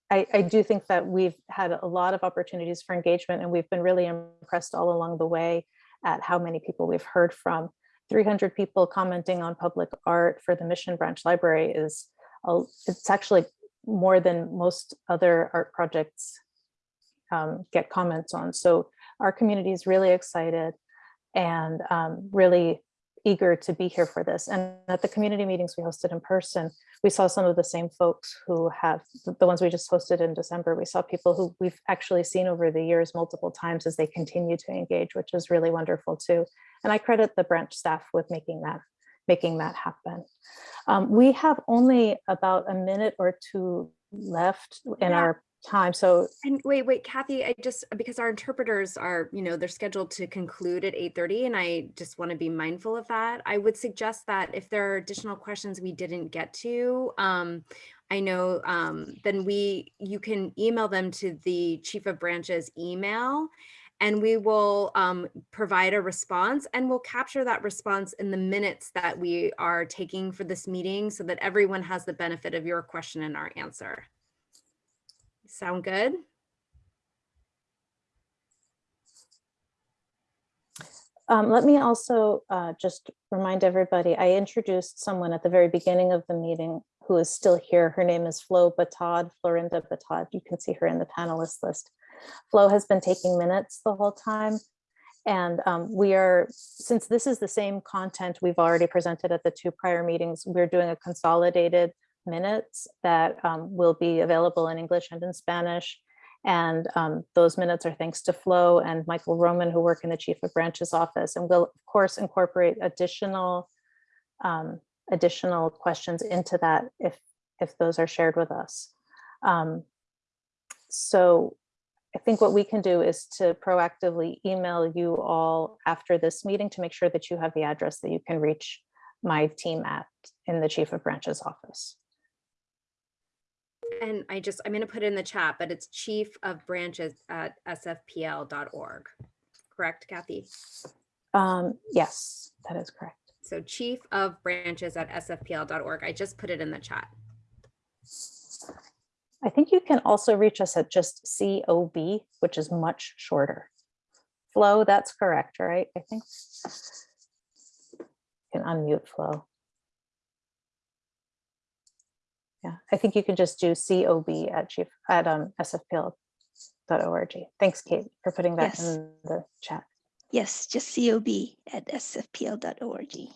I, I do think that we've had a lot of opportunities for engagement and we've been really impressed all along the way at how many people we've heard from. 300 people commenting on public art for the Mission Branch Library is, a, it's actually more than most other art projects um, get comments on. So our community is really excited and um, really eager to be here for this. And at the community meetings we hosted in person, we saw some of the same folks who have, the ones we just hosted in December, we saw people who we've actually seen over the years multiple times as they continue to engage, which is really wonderful too. And I credit the branch staff with making that, making that happen. Um, we have only about a minute or two left in Yeah. our time. So And wait, wait, Kathy, I just, because our interpreters are, you know, they're scheduled to conclude at 8:30 and I just want to be mindful of that. I would suggest that if there are additional questions we didn't get to, um, I know, um, then we, you can email them to the chief of branches email and we will um, provide a response and we'll capture that response in the minutes that we are taking for this meeting so that everyone has the benefit of your question and our answer. Sound good? Um, let me also uh, just remind everybody, I introduced someone at the very beginning of the meeting who is still here. Her name is Flo Batad, Florinda Batad. You can see her in the panelist list. Flo has been taking minutes the whole time. And um, we are, since this is the same content we've already presented at the two prior meetings, we're doing a consolidated minutes that um, will be available in English and in Spanish. And um, those minutes are thanks to Flo and Michael Roman, who work in the Chief of Branches office, and we'll, of course incorporate additional um, additional questions into that if if those are shared with us. Um, so I think what we can do is to proactively email you all after this meeting to make sure that you have the address that you can reach my team at in the Chief of Branches office. And I just, I'm going to put it in the chat, but it's chief of branches at sfpl.org. Correct, Kathy? Um, yes, that is correct. So chief of branches at sfpl.org. I just put it in the chat. I think you can also reach us at just COB, which is much shorter. Flo, that's correct, right? I think. You can unmute Flo. Yeah, I think you can just do COB at chief at um, sfpl.org. Thanks, Kate, for putting that Yes. in the chat. Yes, just cob at sfpl.org.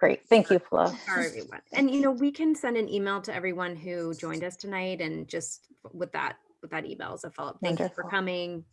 Great, thank you, Flo. Sorry, everyone. And you know, we can send an email to everyone who joined us tonight and just with that, with that email as a follow-up. Thank you for coming.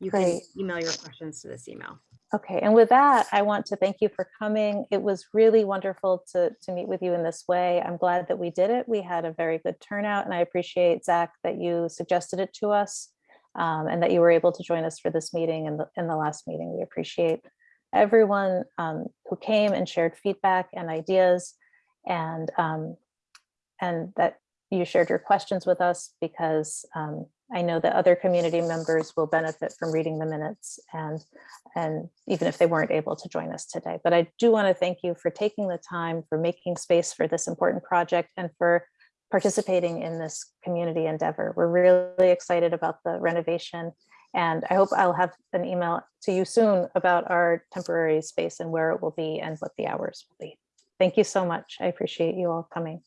You can email your questions to this email. Okay, and with that, I want to thank you for coming. It was really wonderful to, to meet with you in this way. I'm glad that we did it. We had a very good turnout and I appreciate Zach that you suggested it to us um, and that you were able to join us for this meeting and the, in the last meeting. We appreciate everyone um, who came and shared feedback and ideas and um, and that you shared your questions with us because um, I know that other community members will benefit from reading the minutes and and even if they weren't able to join us today. But I do want to thank you for taking the time, for making space for this important project and for participating in this community endeavor. We're really excited about the renovation and I hope I'll have an email to you soon about our temporary space and where it will be and what the hours will be. Thank you so much. I appreciate you all coming.